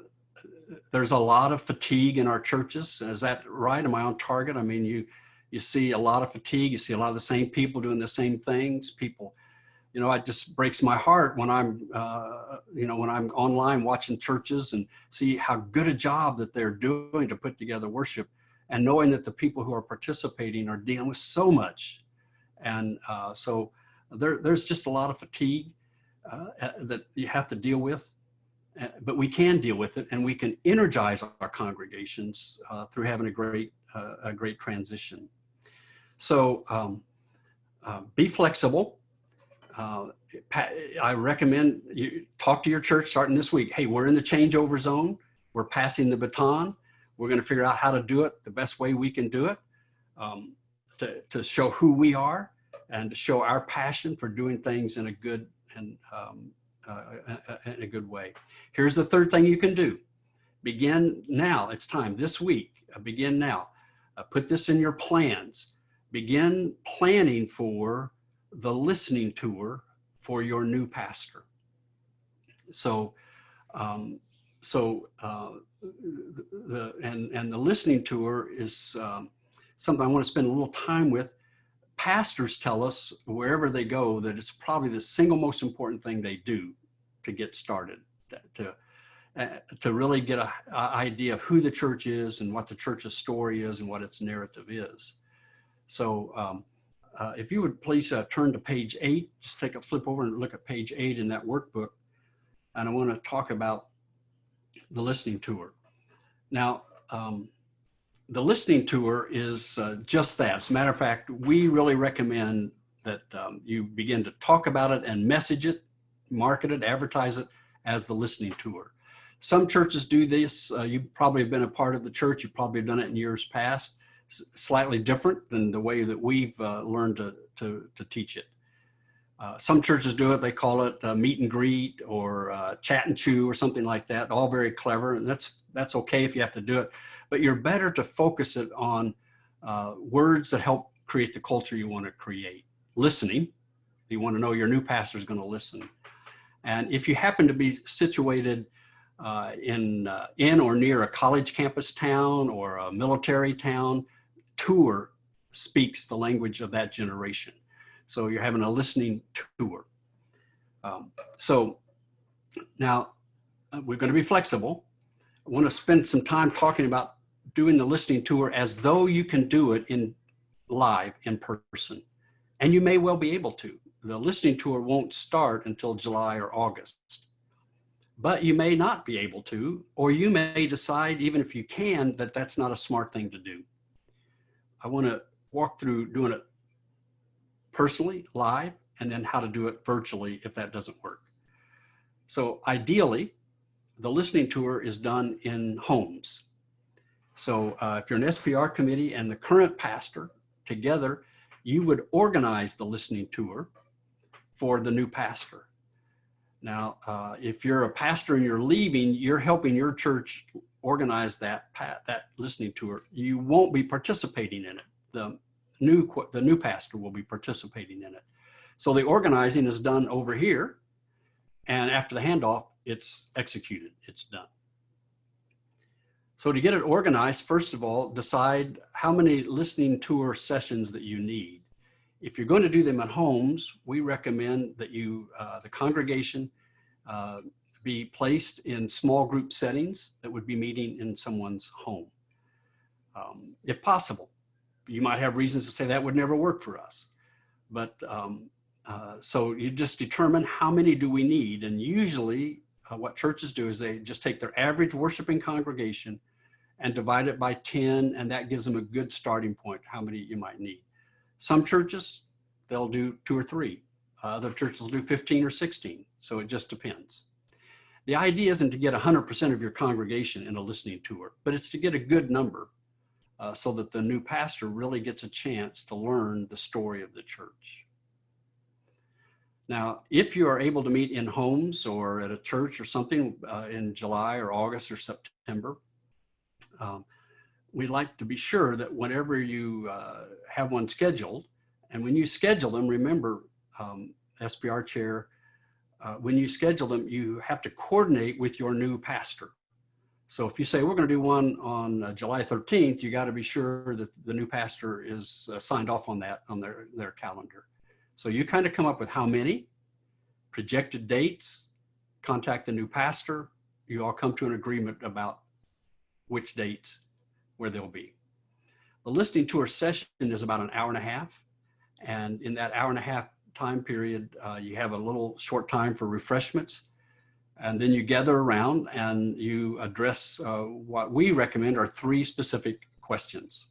there's a lot of fatigue in our churches. Is that right? Am I on target? I mean, you you see a lot of fatigue. You see a lot of the same people doing the same things. People, you know, it just breaks my heart when I'm, uh, you know, when I'm online watching churches and see how good a job that they're doing to put together worship and knowing that the people who are participating are dealing with so much. And uh, so there, there's just a lot of fatigue uh, that you have to deal with uh, but we can deal with it and we can energize our congregations uh, through having a great uh, a great transition. So um, be flexible. Uh, I recommend you talk to your church starting this week. Hey, we're in the changeover zone. We're passing the baton. We're going to figure out how to do it the best way we can do it um, to, to show who we are and to show our passion for doing things in a good and um, uh, in a good way. Here's the third thing you can do. Begin now. It's time this week. Uh, begin now. Uh, put this in your plans begin planning for the listening tour for your new pastor. So, um, so uh, the and and the listening tour is um, something I want to spend a little time with. Pastors tell us wherever they go that it's probably the single most important thing they do to get started to uh, to really get a, a, idea of who the church is and what the church's story is and what its narrative is. So um, uh, if you would please uh, turn to page eight, just take a flip over and look at page eight in that workbook. And I want to talk about the listening tour. Now, um, the listening tour is uh, just that. As a matter of fact, we really recommend that um, you begin to talk about it and message it, market it, advertise it as the listening tour. Some churches do this. Uh, you probably have been a part of the church. You've probably done it in years past slightly different than the way that we've uh, learned to, to, to, teach it. Uh, some churches do it, they call it uh, meet and greet or uh, chat and chew or something like that, all very clever. And that's, that's okay if you have to do it, but you're better to focus it on uh, words that help create the culture you want to create. Listening, you want to know your new pastor is going to listen. And if you happen to be situated uh, in, uh, in or near a college campus town or a military town, tour speaks the language of that generation. So you're having a listening tour. Um, so now uh, we're going to be flexible. I want to spend some time talking about doing the listening tour as though you can do it in live in person. And you may well be able to. The listening tour won't start until July or August. But you may not be able to, or you may decide, even if you can, that that's not a smart thing to do. I want to walk through doing it personally, live, and then how to do it virtually if that doesn't work. So ideally, the listening tour is done in homes. So uh, if you're an SPR committee and the current pastor together, you would organize the listening tour for the new pastor. Now, uh, if you're a pastor and you're leaving, you're helping your church organize that that listening tour, you won't be participating in it. The new the new pastor will be participating in it. So the organizing is done over here, and after the handoff, it's executed, it's done. So to get it organized, first of all, decide how many listening tour sessions that you need. If you're going to do them at homes, we recommend that you, uh, the congregation, uh, be placed in small group settings that would be meeting in someone's home. Um, if possible, you might have reasons to say that would never work for us. But um, uh, so you just determine how many do we need. And usually uh, what churches do is they just take their average worshiping congregation and divide it by 10, and that gives them a good starting point, how many you might need. Some churches, they'll do two or three. Uh, other churches will do 15 or 16. So it just depends. The idea isn't to get 100% of your congregation in a listening tour, but it's to get a good number uh, so that the new pastor really gets a chance to learn the story of the church. Now, if you are able to meet in homes or at a church or something uh, in July or August or September, um, we like to be sure that whenever you uh, have one scheduled, and when you schedule them, remember, um, SPR chair, uh, when you schedule them, you have to coordinate with your new pastor. So if you say we're going to do one on uh, July 13th, you got to be sure that the new pastor is uh, signed off on that on their, their calendar. So you kind of come up with how many, projected dates, contact the new pastor. You all come to an agreement about which dates where they'll be. The listening tour session is about an hour and a half. And in that hour and a half time period, uh, you have a little short time for refreshments. And then you gather around and you address uh, what we recommend are three specific questions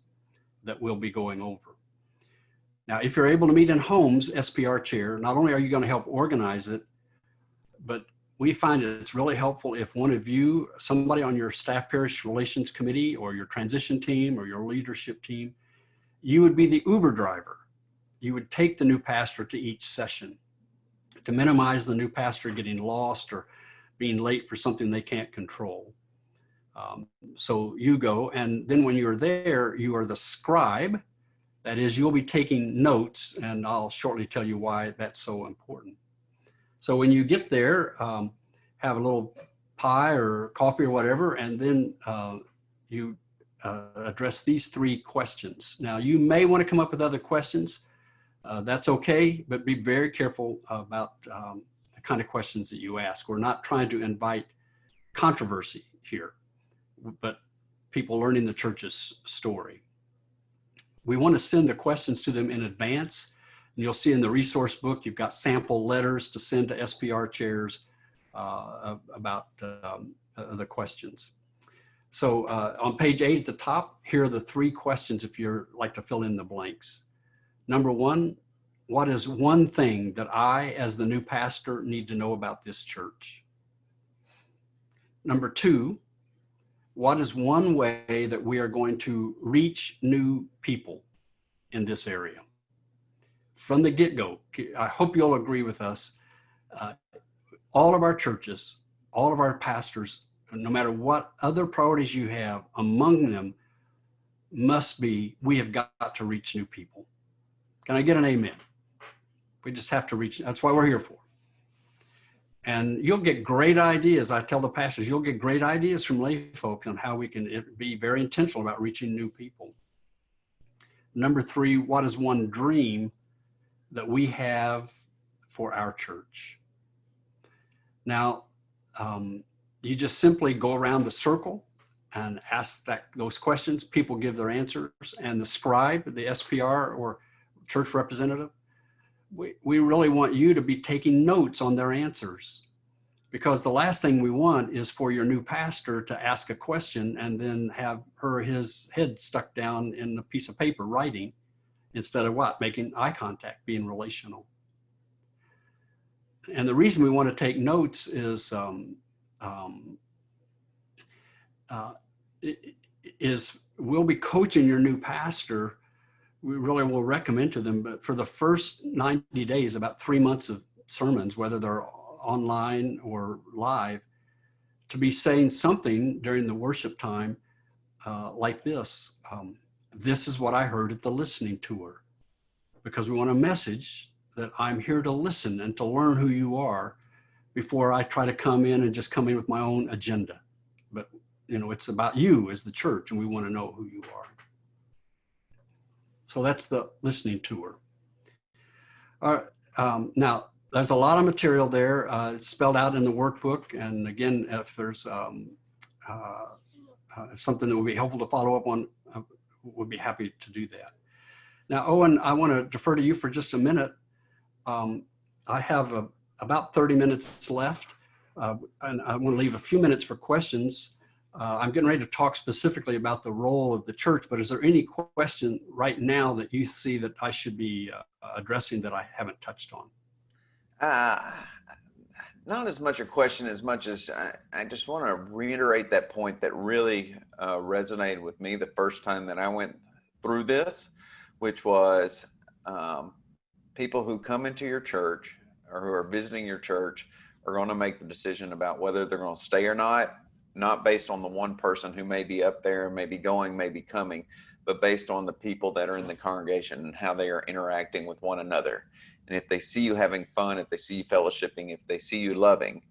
that we'll be going over. Now, if you're able to meet in homes, SPR chair, not only are you going to help organize it, but we find it's really helpful if one of you, somebody on your staff parish relations committee or your transition team or your leadership team, you would be the Uber driver. You would take the new pastor to each session to minimize the new pastor getting lost or being late for something they can't control. Um, so you go, and then when you're there, you are the scribe. That is, you'll be taking notes, and I'll shortly tell you why that's so important. So when you get there, um, have a little pie or coffee or whatever, and then uh, you uh, address these three questions. Now, you may want to come up with other questions. Uh, that's okay, but be very careful about um, the kind of questions that you ask. We're not trying to invite controversy here, but people learning the church's story. We want to send the questions to them in advance and you'll see in the resource book, you've got sample letters to send to SPR chairs uh, about um, uh, the questions. So uh, on page eight at the top, here are the three questions if you're like to fill in the blanks. Number one, what is one thing that I, as the new pastor, need to know about this church? Number two, what is one way that we are going to reach new people in this area? from the get-go, I hope you'll agree with us, uh, all of our churches, all of our pastors, no matter what other priorities you have, among them must be, we have got to reach new people. Can I get an amen? We just have to reach, that's why we're here for. And you'll get great ideas. I tell the pastors, you'll get great ideas from lay folks on how we can be very intentional about reaching new people. Number three, what is one dream that we have for our church. Now, um, you just simply go around the circle and ask that those questions. People give their answers, and the scribe, the SPR or church representative, we, we really want you to be taking notes on their answers because the last thing we want is for your new pastor to ask a question and then have her his head stuck down in a piece of paper writing instead of what? Making eye contact, being relational. And the reason we want to take notes is um, um, uh, is we'll be coaching your new pastor. We really will recommend to them, but for the first 90 days, about three months of sermons, whether they're online or live, to be saying something during the worship time uh, like this. Um, this is what I heard at the listening tour because we want a message that I'm here to listen and to learn who you are before I try to come in and just come in with my own agenda. But, you know, it's about you as the church and we want to know who you are. So that's the listening tour. All right, um, now, there's a lot of material there. Uh, it's spelled out in the workbook. And again, if there's um, uh, uh, something that would be helpful to follow up on, uh, would be happy to do that. Now, Owen, I want to defer to you for just a minute. Um, I have a, about 30 minutes left, uh, and I want to leave a few minutes for questions. Uh, I'm getting ready to talk specifically about the role of the church, but is there any question right now that you see that I should be uh, addressing that I haven't touched on? Uh, not as much a question as much as I, I just want to reiterate that point that really uh, resonated with me the first time that I went through this, which was um, people who come into your church or who are visiting your church are going to make the decision about whether they're going to stay or not, not based on the one person who may be up there, may be going, may be coming, but based on the people that are in the congregation and how they are interacting with one another. And if they see you having fun, if they see you fellowshipping, if they see you loving,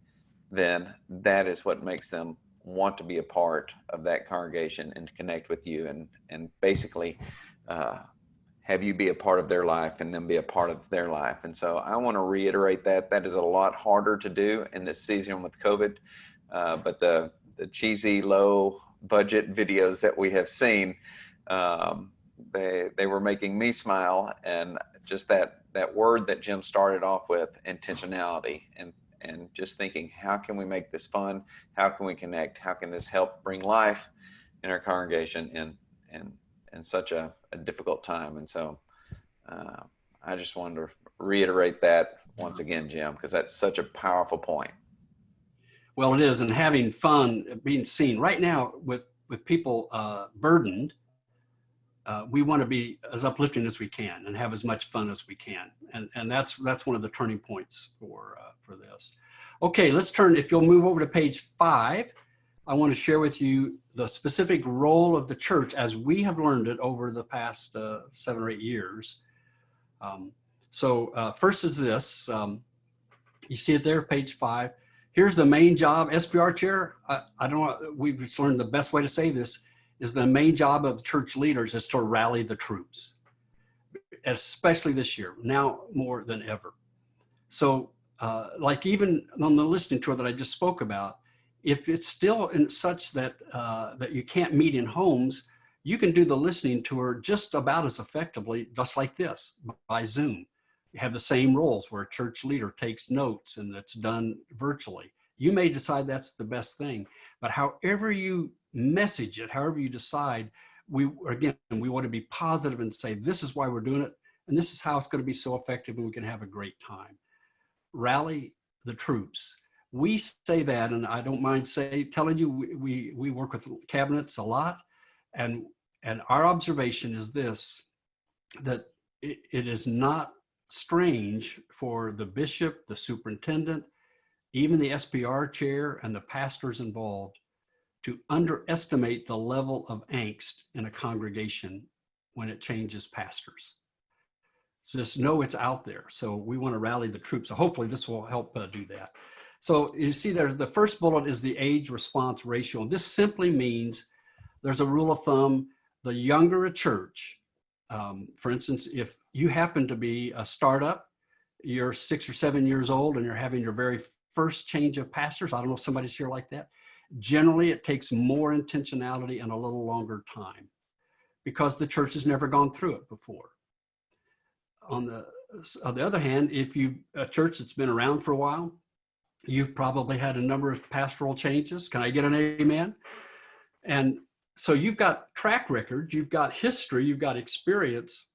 then that is what makes them want to be a part of that congregation and connect with you and and basically uh, have you be a part of their life and then be a part of their life. And so I want to reiterate that that is a lot harder to do in this season with COVID. Uh, but the the cheesy low budget videos that we have seen, um, they they were making me smile and just that that word that Jim started off with, intentionality, and and just thinking, how can we make this fun? How can we connect? How can this help bring life in our congregation in in in such a, a difficult time? And so, uh, I just wanted to reiterate that once again, Jim, because that's such a powerful point. Well, it is, and having fun, being seen right now with with people uh, burdened uh, we want to be as uplifting as we can and have as much fun as we can. And, and that's, that's one of the turning points for, uh, for this. Okay, let's turn, if you'll move over to page five, I want to share with you the specific role of the church as we have learned it over the past uh, seven or eight years. Um, so uh, first is this, um, you see it there, page five. Here's the main job, SPR chair. I, I don't know, we've just learned the best way to say this is the main job of church leaders is to rally the troops, especially this year, now more than ever. So uh, like even on the listening tour that I just spoke about, if it's still in such that, uh, that you can't meet in homes, you can do the listening tour just about as effectively, just like this, by Zoom. Have the same roles where a church leader takes notes and it's done virtually. You may decide that's the best thing, but however you message it, however you decide, we again, we want to be positive and say, this is why we're doing it. And this is how it's going to be so effective and we can have a great time. Rally the troops. We say that, and I don't mind say, telling you, we, we, we work with cabinets a lot. And, and our observation is this, that it, it is not strange for the bishop, the superintendent, even the SPR chair and the pastors involved to underestimate the level of angst in a congregation when it changes pastors. So just know it's out there. So we want to rally the troops. So hopefully this will help uh, do that. So you see there, the first bullet is the age response ratio. And this simply means there's a rule of thumb, the younger a church, um, for instance, if you happen to be a startup, you're six or seven years old and you're having your very first change of pastors. I don't know if somebody's here like that. Generally, it takes more intentionality and a little longer time because the church has never gone through it before. On the, on the other hand, if you a church that's been around for a while, you've probably had a number of pastoral changes. Can I get an amen? And so you've got track record, you've got history, you've got experience,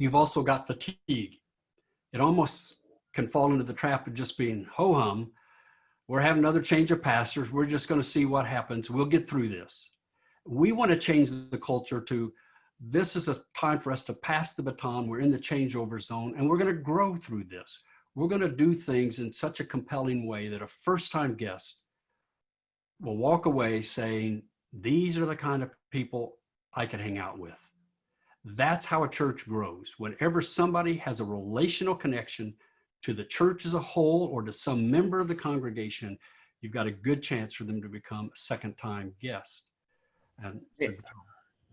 you've also got fatigue. It almost can fall into the trap of just being ho-hum we're having another change of pastors. We're just going to see what happens. We'll get through this. We want to change the culture to this is a time for us to pass the baton. We're in the changeover zone and we're going to grow through this. We're going to do things in such a compelling way that a first time guest will walk away saying, these are the kind of people I can hang out with. That's how a church grows. Whenever somebody has a relational connection to the church as a whole or to some member of the congregation, you've got a good chance for them to become a second time guest. And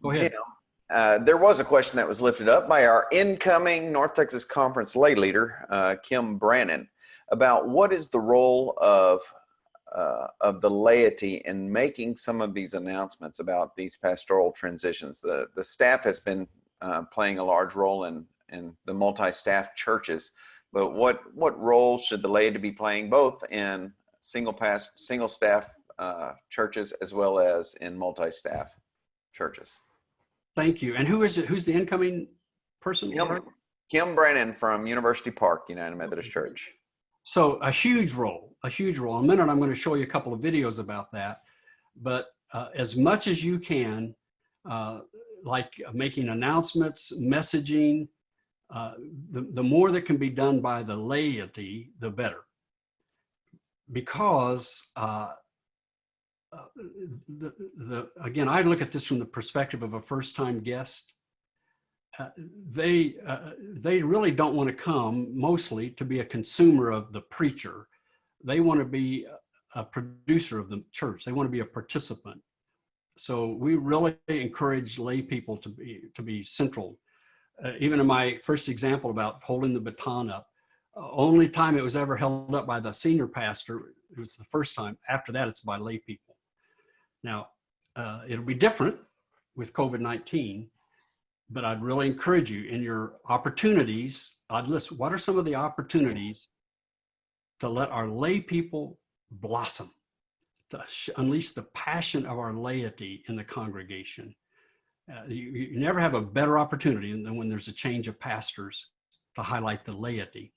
go ahead. Jim, uh, there was a question that was lifted up by our incoming North Texas Conference lay leader, uh, Kim Brannon, about what is the role of uh, of the laity in making some of these announcements about these pastoral transitions. The the staff has been uh, playing a large role in in the multi-staff churches, but what what role should the laity be playing both in single pass single staff uh, churches as well as in multi-staff churches? Thank you. And who is it? Who's the incoming person? Kim, Kim Brannon from University Park United Methodist Church. So a huge role, a huge role. In a minute, I'm going to show you a couple of videos about that. But uh, as much as you can, uh, like making announcements, messaging, uh, the, the more that can be done by the laity, the better. Because uh, uh, the, the, again, I look at this from the perspective of a first-time guest. They uh, they really don't want to come mostly to be a consumer of the preacher. They want to be a producer of the church. They want to be a participant. So we really encourage lay people to be to be central. Uh, even in my first example about holding the baton up, uh, only time it was ever held up by the senior pastor, it was the first time. After that, it's by lay people. Now, uh, it'll be different with COVID-19, but I'd really encourage you in your opportunities, I'd list what are some of the opportunities to let our lay people blossom, to unleash the passion of our laity in the congregation. Uh, you, you never have a better opportunity than when there's a change of pastors to highlight the laity.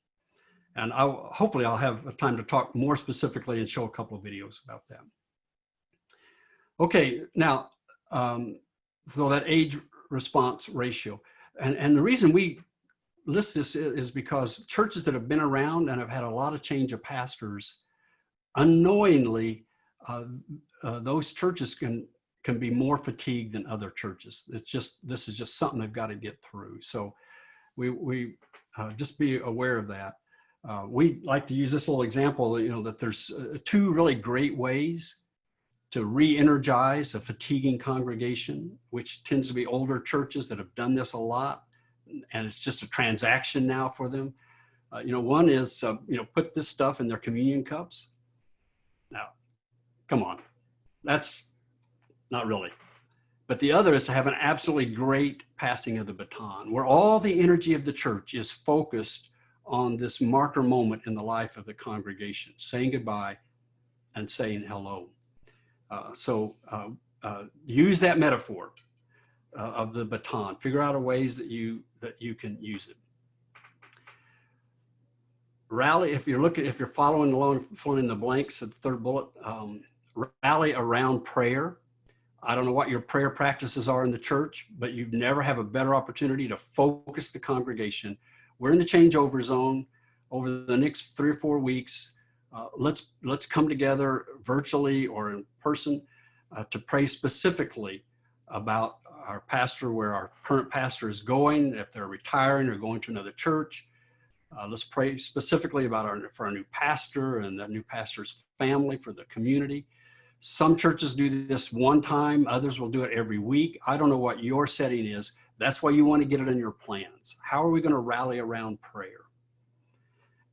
And I'll, hopefully I'll have a time to talk more specifically and show a couple of videos about that. Okay, now, um, so that age response ratio. And, and the reason we list this is because churches that have been around and have had a lot of change of pastors, unknowingly, uh, uh, those churches can can be more fatigued than other churches. It's just, this is just something they've got to get through. So we, we uh, just be aware of that. Uh, we like to use this little example, you know, that there's uh, two really great ways to re-energize a fatiguing congregation, which tends to be older churches that have done this a lot, and it's just a transaction now for them. Uh, you know, one is, uh, you know, put this stuff in their communion cups. Now, come on, that's not really. But the other is to have an absolutely great passing of the baton, where all the energy of the church is focused on this marker moment in the life of the congregation, saying goodbye and saying hello. Uh, so uh, uh, use that metaphor of the baton. Figure out a ways that you that you can use it. Rally, if you're looking, if you're following along, filling in the blanks of the third bullet, um, rally around prayer. I don't know what your prayer practices are in the church, but you never have a better opportunity to focus the congregation. We're in the changeover zone over the next three or four weeks uh, let's let's come together virtually or in person uh, to pray specifically about our pastor, where our current pastor is going, if they're retiring or going to another church. Uh, let's pray specifically about our for our new pastor and that new pastor's family for the community. Some churches do this one time, others will do it every week. I don't know what your setting is. That's why you want to get it in your plans. How are we going to rally around prayer?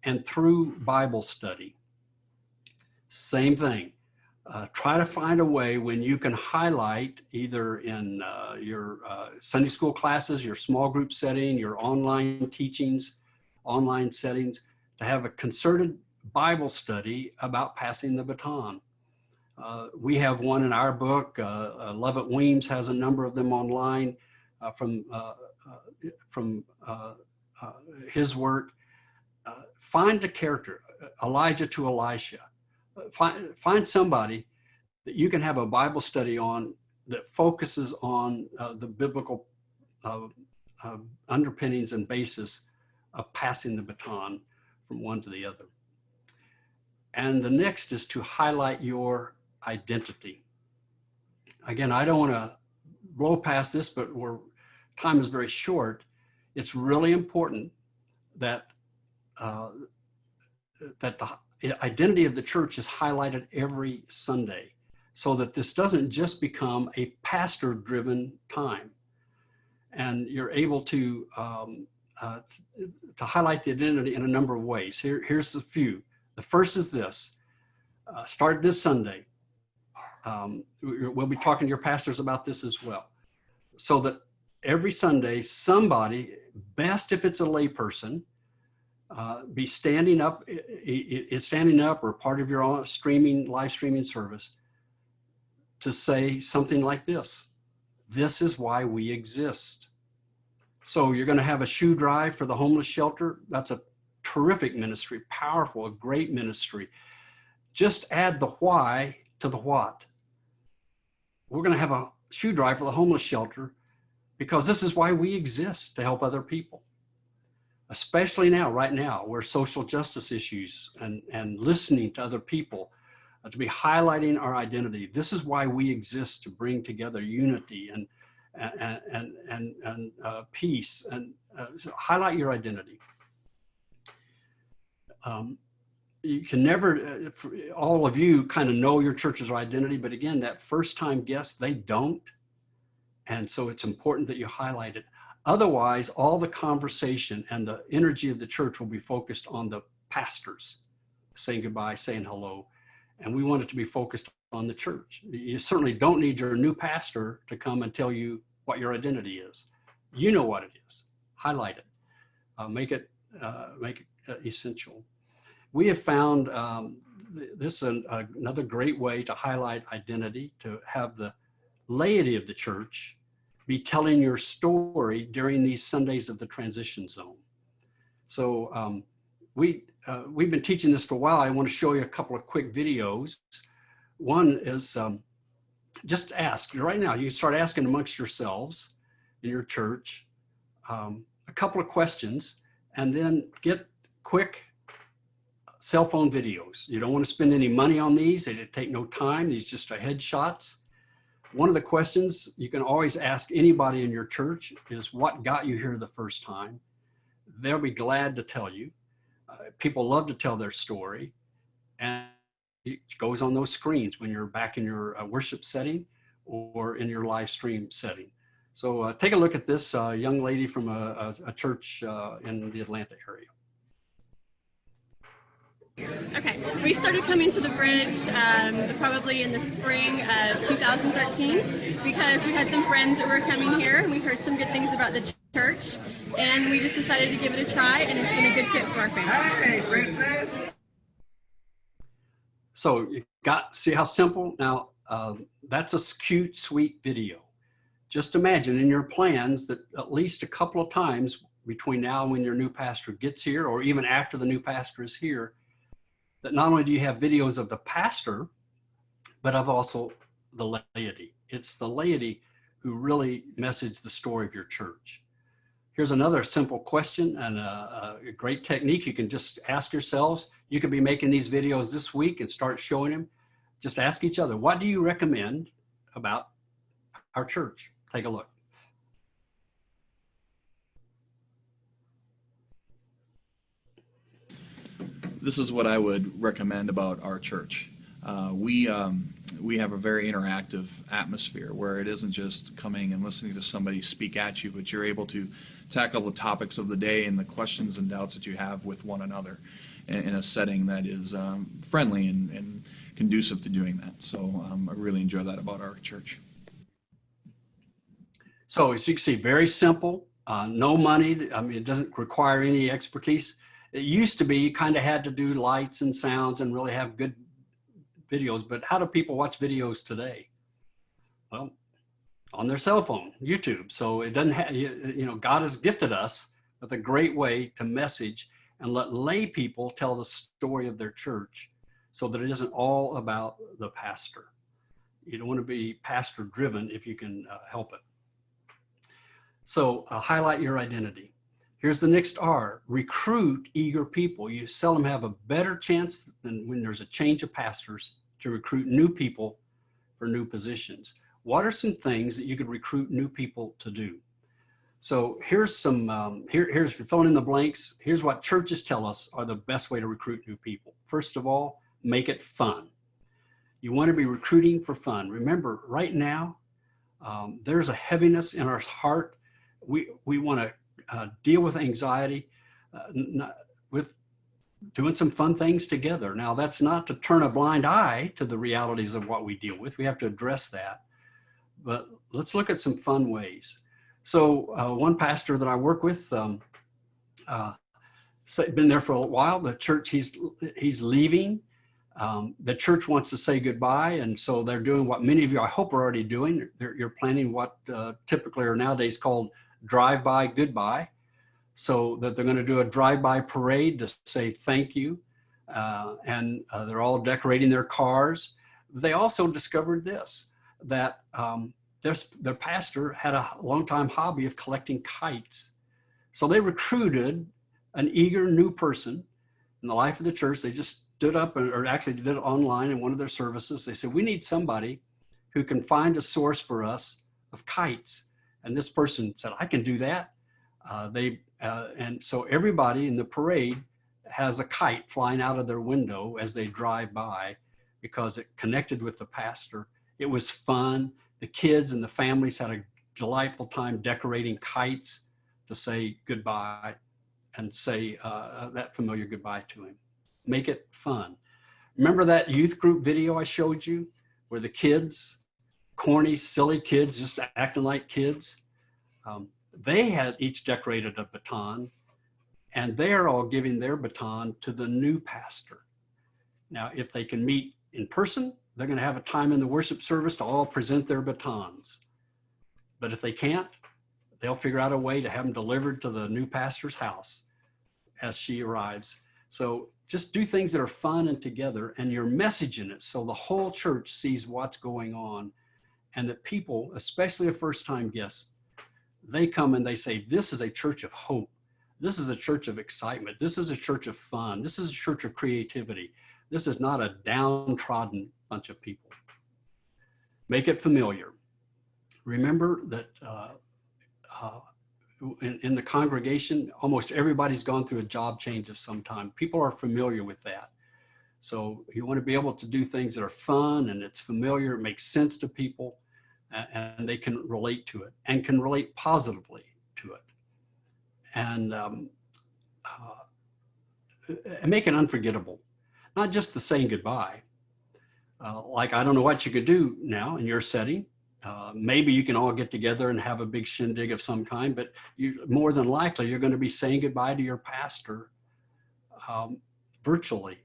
And through Bible study, same thing. Uh, try to find a way when you can highlight either in uh, your uh, Sunday school classes, your small group setting, your online teachings, online settings, to have a concerted Bible study about passing the baton. Uh, we have one in our book. Uh, uh, Lovett Weems has a number of them online from, from his work. find a character, Elijah to Elisha find, find somebody that you can have a Bible study on that focuses on uh, the biblical uh, uh, underpinnings and basis of passing the baton from one to the other. And the next is to highlight your identity. Again, I don't want to blow past this, but we're, time is very short. It's really important that uh, that the identity of the church is highlighted every Sunday so that this doesn't just become a pastor driven time. And you're able to, um, uh, to highlight the identity in a number of ways. Here, here's a few. The first is this, uh, start this Sunday. Um, we'll be talking to your pastors about this as well. So that every Sunday, somebody, best if it's a layperson, uh, be standing up, it's standing up or part of your streaming, live streaming service to say something like this. This is why we exist. So you're going to have a shoe drive for the homeless shelter. That's a terrific ministry, powerful, a great ministry. Just add the why to the what. We're going to have a shoe drive for the homeless shelter because this is why we exist to help other people especially now, right now, where social justice issues and, and listening to other people, uh, to be highlighting our identity. This is why we exist to bring together unity and, and, and, and, and uh, peace and uh, so highlight your identity. Um, you can never, uh, all of you kind of know your church's identity, but again, that first time guest, they don't. And so it's important that you highlight it. Otherwise, all the conversation and the energy of the church will be focused on the pastors saying goodbye, saying hello. And we want it to be focused on the church. You certainly don't need your new pastor to come and tell you what your identity is. You know what it is. Highlight it. Uh, make it uh, make it uh, essential. We have found um, th this an, another great way to highlight identity, to have the laity of the church be telling your story during these Sundays of the transition zone. So um, we, uh, we've been teaching this for a while. I want to show you a couple of quick videos. One is um, just ask right now, you start asking amongst yourselves in your church um, a couple of questions and then get quick cell phone videos. You don't want to spend any money on these. They take no time. These just are headshots. One of the questions you can always ask anybody in your church is what got you here the first time? They'll be glad to tell you. Uh, people love to tell their story and it goes on those screens when you're back in your uh, worship setting or in your live stream setting. So uh, take a look at this uh, young lady from a, a, a church uh, in the Atlanta area. Okay, we started coming to the bridge um, probably in the spring of 2013 because we had some friends that were coming here and we heard some good things about the church and we just decided to give it a try and it's been a good fit for our family. Hey, princess! So you got, see how simple? Now, uh, that's a cute, sweet video. Just imagine in your plans that at least a couple of times between now and when your new pastor gets here or even after the new pastor is here, that not only do you have videos of the pastor, but of also the laity. It's the laity who really message the story of your church. Here's another simple question and a, a, great technique you can just ask yourselves. You could be making these videos this week and start showing them. Just ask each other, what do you recommend about our church? Take a look. This is what I would recommend about our church. Uh, we um, we have a very interactive atmosphere where it isn't just coming and listening to somebody speak at you, but you're able to tackle the topics of the day and the questions and doubts that you have with one another in, in a setting that is um, friendly and, and, conducive to doing that. So um, I really enjoy that about our church. So as you can see, very simple, uh, no money. I mean, it doesn't require any expertise it used to be you kind of had to do lights and sounds and really have good videos, but how do people watch videos today? Well, on their cell phone, YouTube. So it doesn't have, you, know, God has gifted us with a great way to message and let lay people tell the story of their church so that it isn't all about the pastor. You don't want to be pastor driven if you can uh, help it. So uh, highlight your identity. Here's the next R, recruit eager people. You seldom have a better chance than when there's a change of pastors to recruit new people for new positions. What are some things that you could recruit new people to do? So here's some, um, here, here's filling in the blanks. Here's what churches tell us are the best way to recruit new people. First of all, make it fun. You want to be recruiting for fun. Remember, right now, um, there's a heaviness in our heart. We, we want to uh, deal with anxiety uh, with doing some fun things together. Now, that's not to turn a blind eye to the realities of what we deal with. We have to address that. But let's look at some fun ways. So uh, one pastor that I work with, um, uh, been there for a while. The church he's he's leaving. Um, the church wants to say goodbye, and so they're doing what many of you I hope are already doing. They're, you're planning what uh, typically are nowadays called drive-by goodbye, so that they're going to do a drive-by parade to say thank you, uh, and uh, they're all decorating their cars. They also discovered this that um, their, their pastor had a long time hobby of collecting kites. So they recruited an eager new person in the life of the church. They just stood up and, or actually did it online in one of their services. They said, we need somebody who can find a source for us of kites. And this person said, I can do that. Uh, they uh, And so everybody in the parade has a kite flying out of their window as they drive by because it connected with the pastor. It was fun the kids and the families had a delightful time decorating kites to say goodbye and say uh, that familiar goodbye to him. Make it fun. Remember that youth group video I showed you where the kids, corny, silly kids, just acting like kids? Um, they had each decorated a baton and they're all giving their baton to the new pastor. Now, if they can meet in person, they're going to have a time in the worship service to all present their batons. But if they can't, they'll figure out a way to have them delivered to the new pastor's house as she arrives. So just do things that are fun and together and you're messaging it so the whole church sees what's going on and that people, especially a first time guest, they come and they say, this is a church of hope. This is a church of excitement. This is a church of fun. This is a church of creativity. This is not a downtrodden bunch of people. Make it familiar. Remember that uh, uh, in, in the congregation, almost everybody's gone through a job change of some time. People are familiar with that. So you want to be able to do things that are fun and it's familiar, it makes sense to people, and they can relate to it and can relate positively to it. And, um, uh, and make it unforgettable. Not just the saying goodbye, uh, like, I don't know what you could do now in your setting. Uh, maybe you can all get together and have a big shindig of some kind, but you more than likely you're going to be saying goodbye to your pastor um, virtually.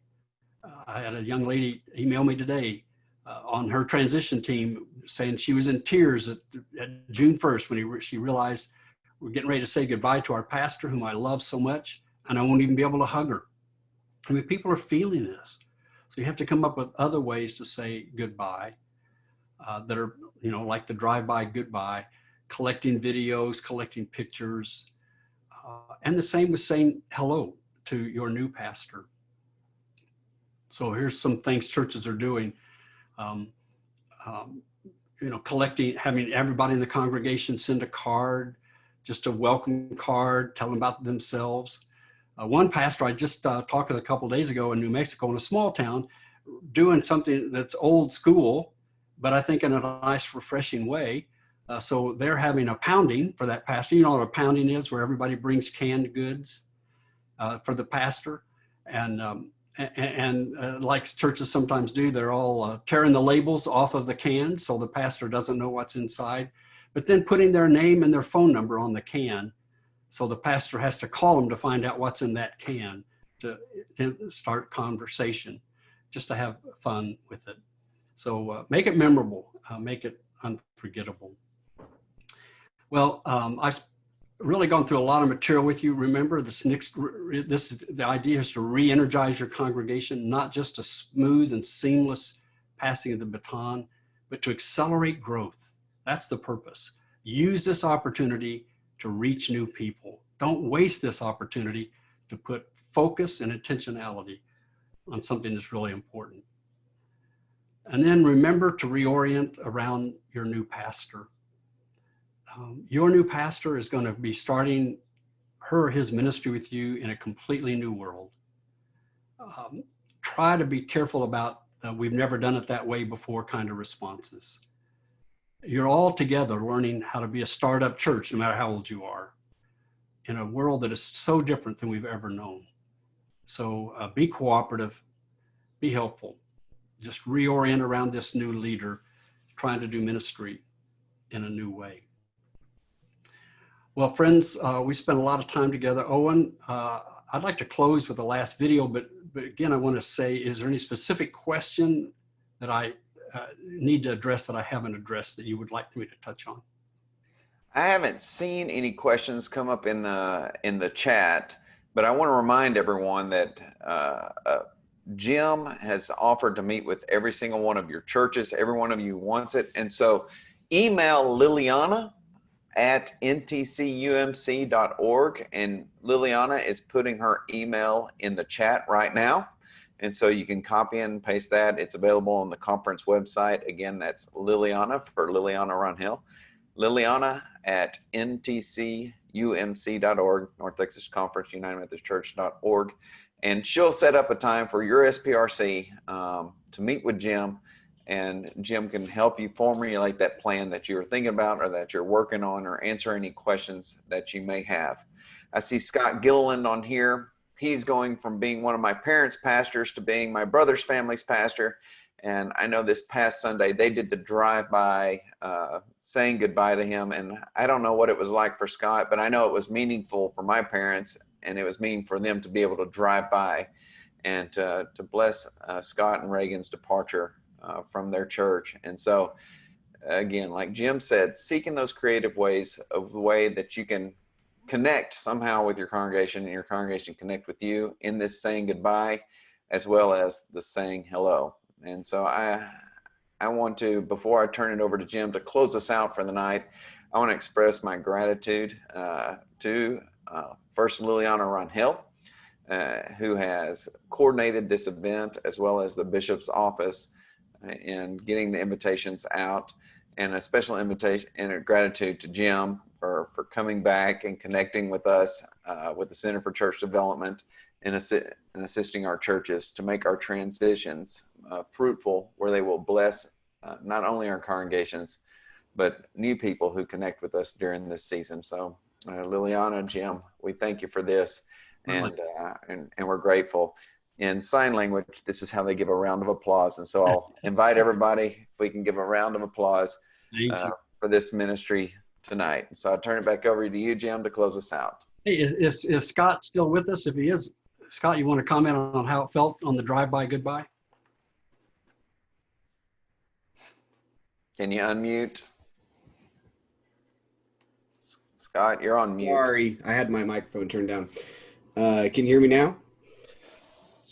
I had a young lady email me today uh, on her transition team saying she was in tears at, at June 1st when he, she realized we're getting ready to say goodbye to our pastor whom I love so much and I won't even be able to hug her. I mean, people are feeling this. So you have to come up with other ways to say goodbye uh, that are, you know, like the drive-by goodbye, collecting videos, collecting pictures, uh, and the same with saying hello to your new pastor. So here's some things churches are doing. Um, um, you know, collecting, having everybody in the congregation send a card, just a welcome card, tell them about themselves. Uh, one pastor I just uh, talked with a couple days ago in New Mexico in a small town doing something that's old school, but I think in a nice, refreshing way. Uh, so they're having a pounding for that pastor. You know what a pounding is, where everybody brings canned goods uh, for the pastor. And, um, and, uh, like churches sometimes do, they're all uh, tearing the labels off of the cans so the pastor doesn't know what's inside, but then putting their name and their phone number on the can so the pastor has to call them to find out what's in that can to, to start conversation, just to have fun with it. So uh, make it memorable, uh, make it unforgettable. Well, um, I've really gone through a lot of material with you. Remember, this next, this is the idea is to re-energize your congregation, not just a smooth and seamless passing of the baton, but to accelerate growth. That's the purpose. Use this opportunity to reach new people. Don't waste this opportunity to put focus and intentionality on something that's really important. And then remember to reorient around your new pastor. Um, your new pastor is going to be starting her his ministry with you in a completely new world. Um, try to be careful about uh, we've never done it that way before kind of responses. You're all together learning how to be a startup church, no matter how old you are, in a world that is so different than we've ever known. So uh, be cooperative, be helpful. Just reorient around this new leader trying to do ministry in a new way. Well, friends, uh, we spent a lot of time together. Owen, uh, I'd like to close with the last video, but, but again, I want to say, is there any specific question that I uh, need to address that I haven't addressed that you would like me to touch on? I haven't seen any questions come up in the in the chat, but I want to remind everyone that uh, uh, Jim has offered to meet with every single one of your churches. Every one of you wants it, and so email Liliana at ntcumc.org, and Liliana is putting her email in the chat right now. And so you can copy and paste that. It's available on the conference website. Again, that's Liliana for Liliana Runhill. Liliana at ntcumc.org, North Texas Conference United Methodist Church.org. And she'll set up a time for your SPRC um, to meet with Jim and Jim can help you formulate that plan that you were thinking about or that you're working on or answer any questions that you may have. I see Scott Gilliland on here. He's going from being one of my parents' pastors to being my brother's family's pastor. And I know this past Sunday they did the drive-by uh, saying goodbye to him. And I don't know what it was like for Scott, but I know it was meaningful for my parents and it was meaningful for them to be able to drive by and uh, to bless uh, Scott and Reagan's departure uh, from their church. And so, again, like Jim said, seeking those creative ways of the way that you can connect somehow with your congregation and your congregation connect with you in this saying goodbye as well as the saying hello. And so I I want to, before I turn it over to Jim to close us out for the night, I want to express my gratitude uh, to uh, First Liliana Runhill, uh, who has coordinated this event as well as the bishop's office in getting the invitations out and a special invitation and a gratitude to Jim for, for coming back and connecting with us uh, with the Center for Church Development and, assi and assisting our churches to make our transitions uh, fruitful where they will bless uh, not only our congregations, but new people who connect with us during this season. So uh, Liliana, Jim, we thank you for this and, uh, and, and we're grateful in sign language, this is how they give a round of applause. And so I'll invite everybody, if we can give a round of applause uh, for this ministry tonight. And so I'll turn it back over to you, Jim, to close us out. Hey, is, is, is Scott still with us? If he is, Scott, you want to comment on how it felt on the drive-by goodbye? Can you unmute? Scott, you're on mute. Sorry, I had my microphone turned down. Uh, can you hear me now?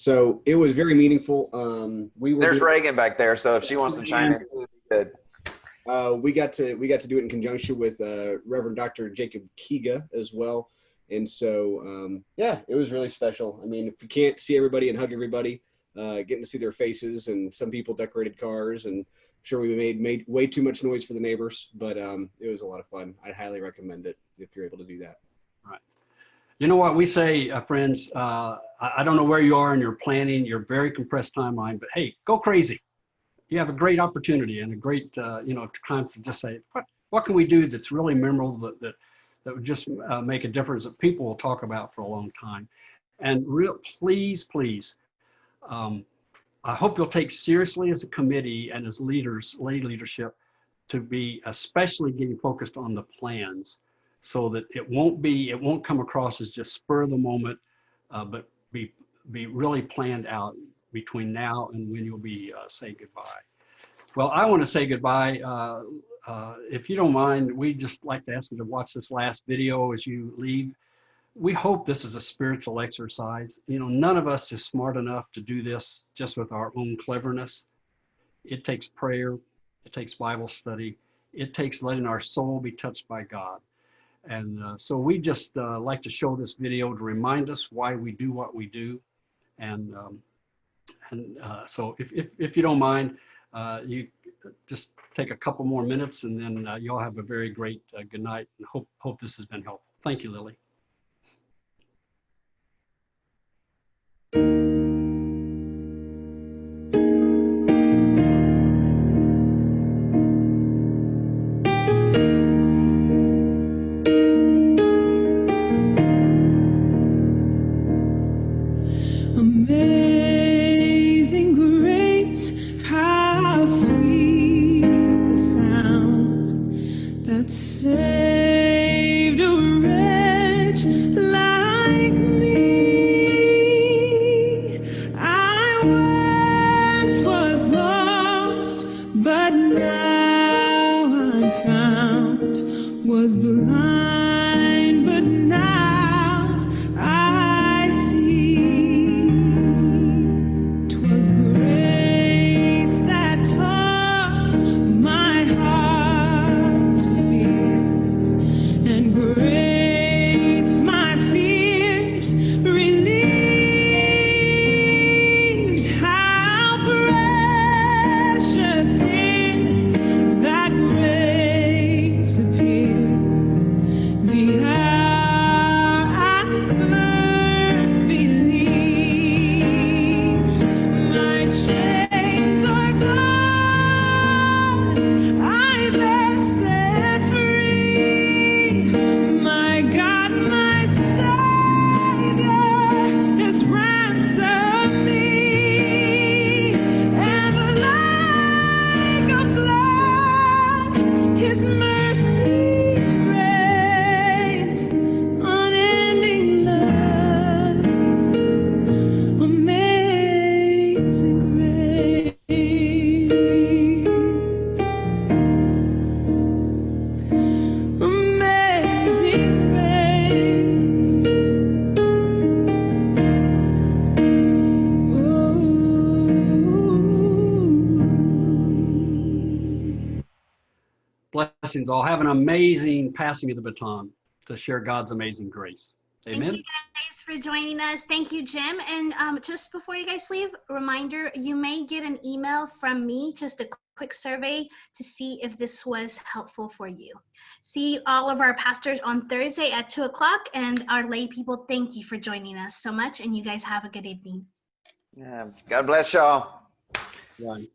So it was very meaningful. Um, we were There's Reagan back there, so if she wants to chime in, good. Uh, we got to we got to do it in conjunction with uh, Reverend Dr. Jacob Kiga as well, and so um, yeah, it was really special. I mean, if you can't see everybody and hug everybody, uh, getting to see their faces, and some people decorated cars, and I'm sure we made made way too much noise for the neighbors, but um, it was a lot of fun. I highly recommend it if you're able to do that. You know what we say, uh, friends, uh, I, I don't know where you are in your planning, your very compressed timeline, but hey, go crazy. You have a great opportunity and a great, uh, you know, time to just say, what, what can we do that's really memorable that, that, that would just uh, make a difference that people will talk about for a long time. And real, please, please, um, I hope you'll take seriously as a committee and as leaders, lay leadership, to be especially getting focused on the plans so that it won't be, it won't come across as just spur of the moment, uh, but be, be really planned out between now and when you'll be uh, say goodbye. Well, I want to say goodbye. Uh, uh, if you don't mind, we just like to ask you to watch this last video as you leave. We hope this is a spiritual exercise. You know, none of us is smart enough to do this just with our own cleverness. It takes prayer. It takes Bible study. It takes letting our soul be touched by God. And uh, so we just uh, like to show this video to remind us why we do what we do. And, um, and uh, so if, if, if, you don't mind, uh, you just take a couple more minutes and then uh, y'all have a very great uh, good night and hope, hope this has been helpful. Thank you, Lily. Blessings all. Have an amazing passing of the baton to share God's amazing grace. Amen. Thank you guys for joining us. Thank you, Jim. And um, just before you guys leave, reminder, you may get an email from me, just a quick survey to see if this was helpful for you. See all of our pastors on Thursday at 2 o'clock. And our lay people, thank you for joining us so much. And you guys have a good evening. Yeah. God bless y'all. Right.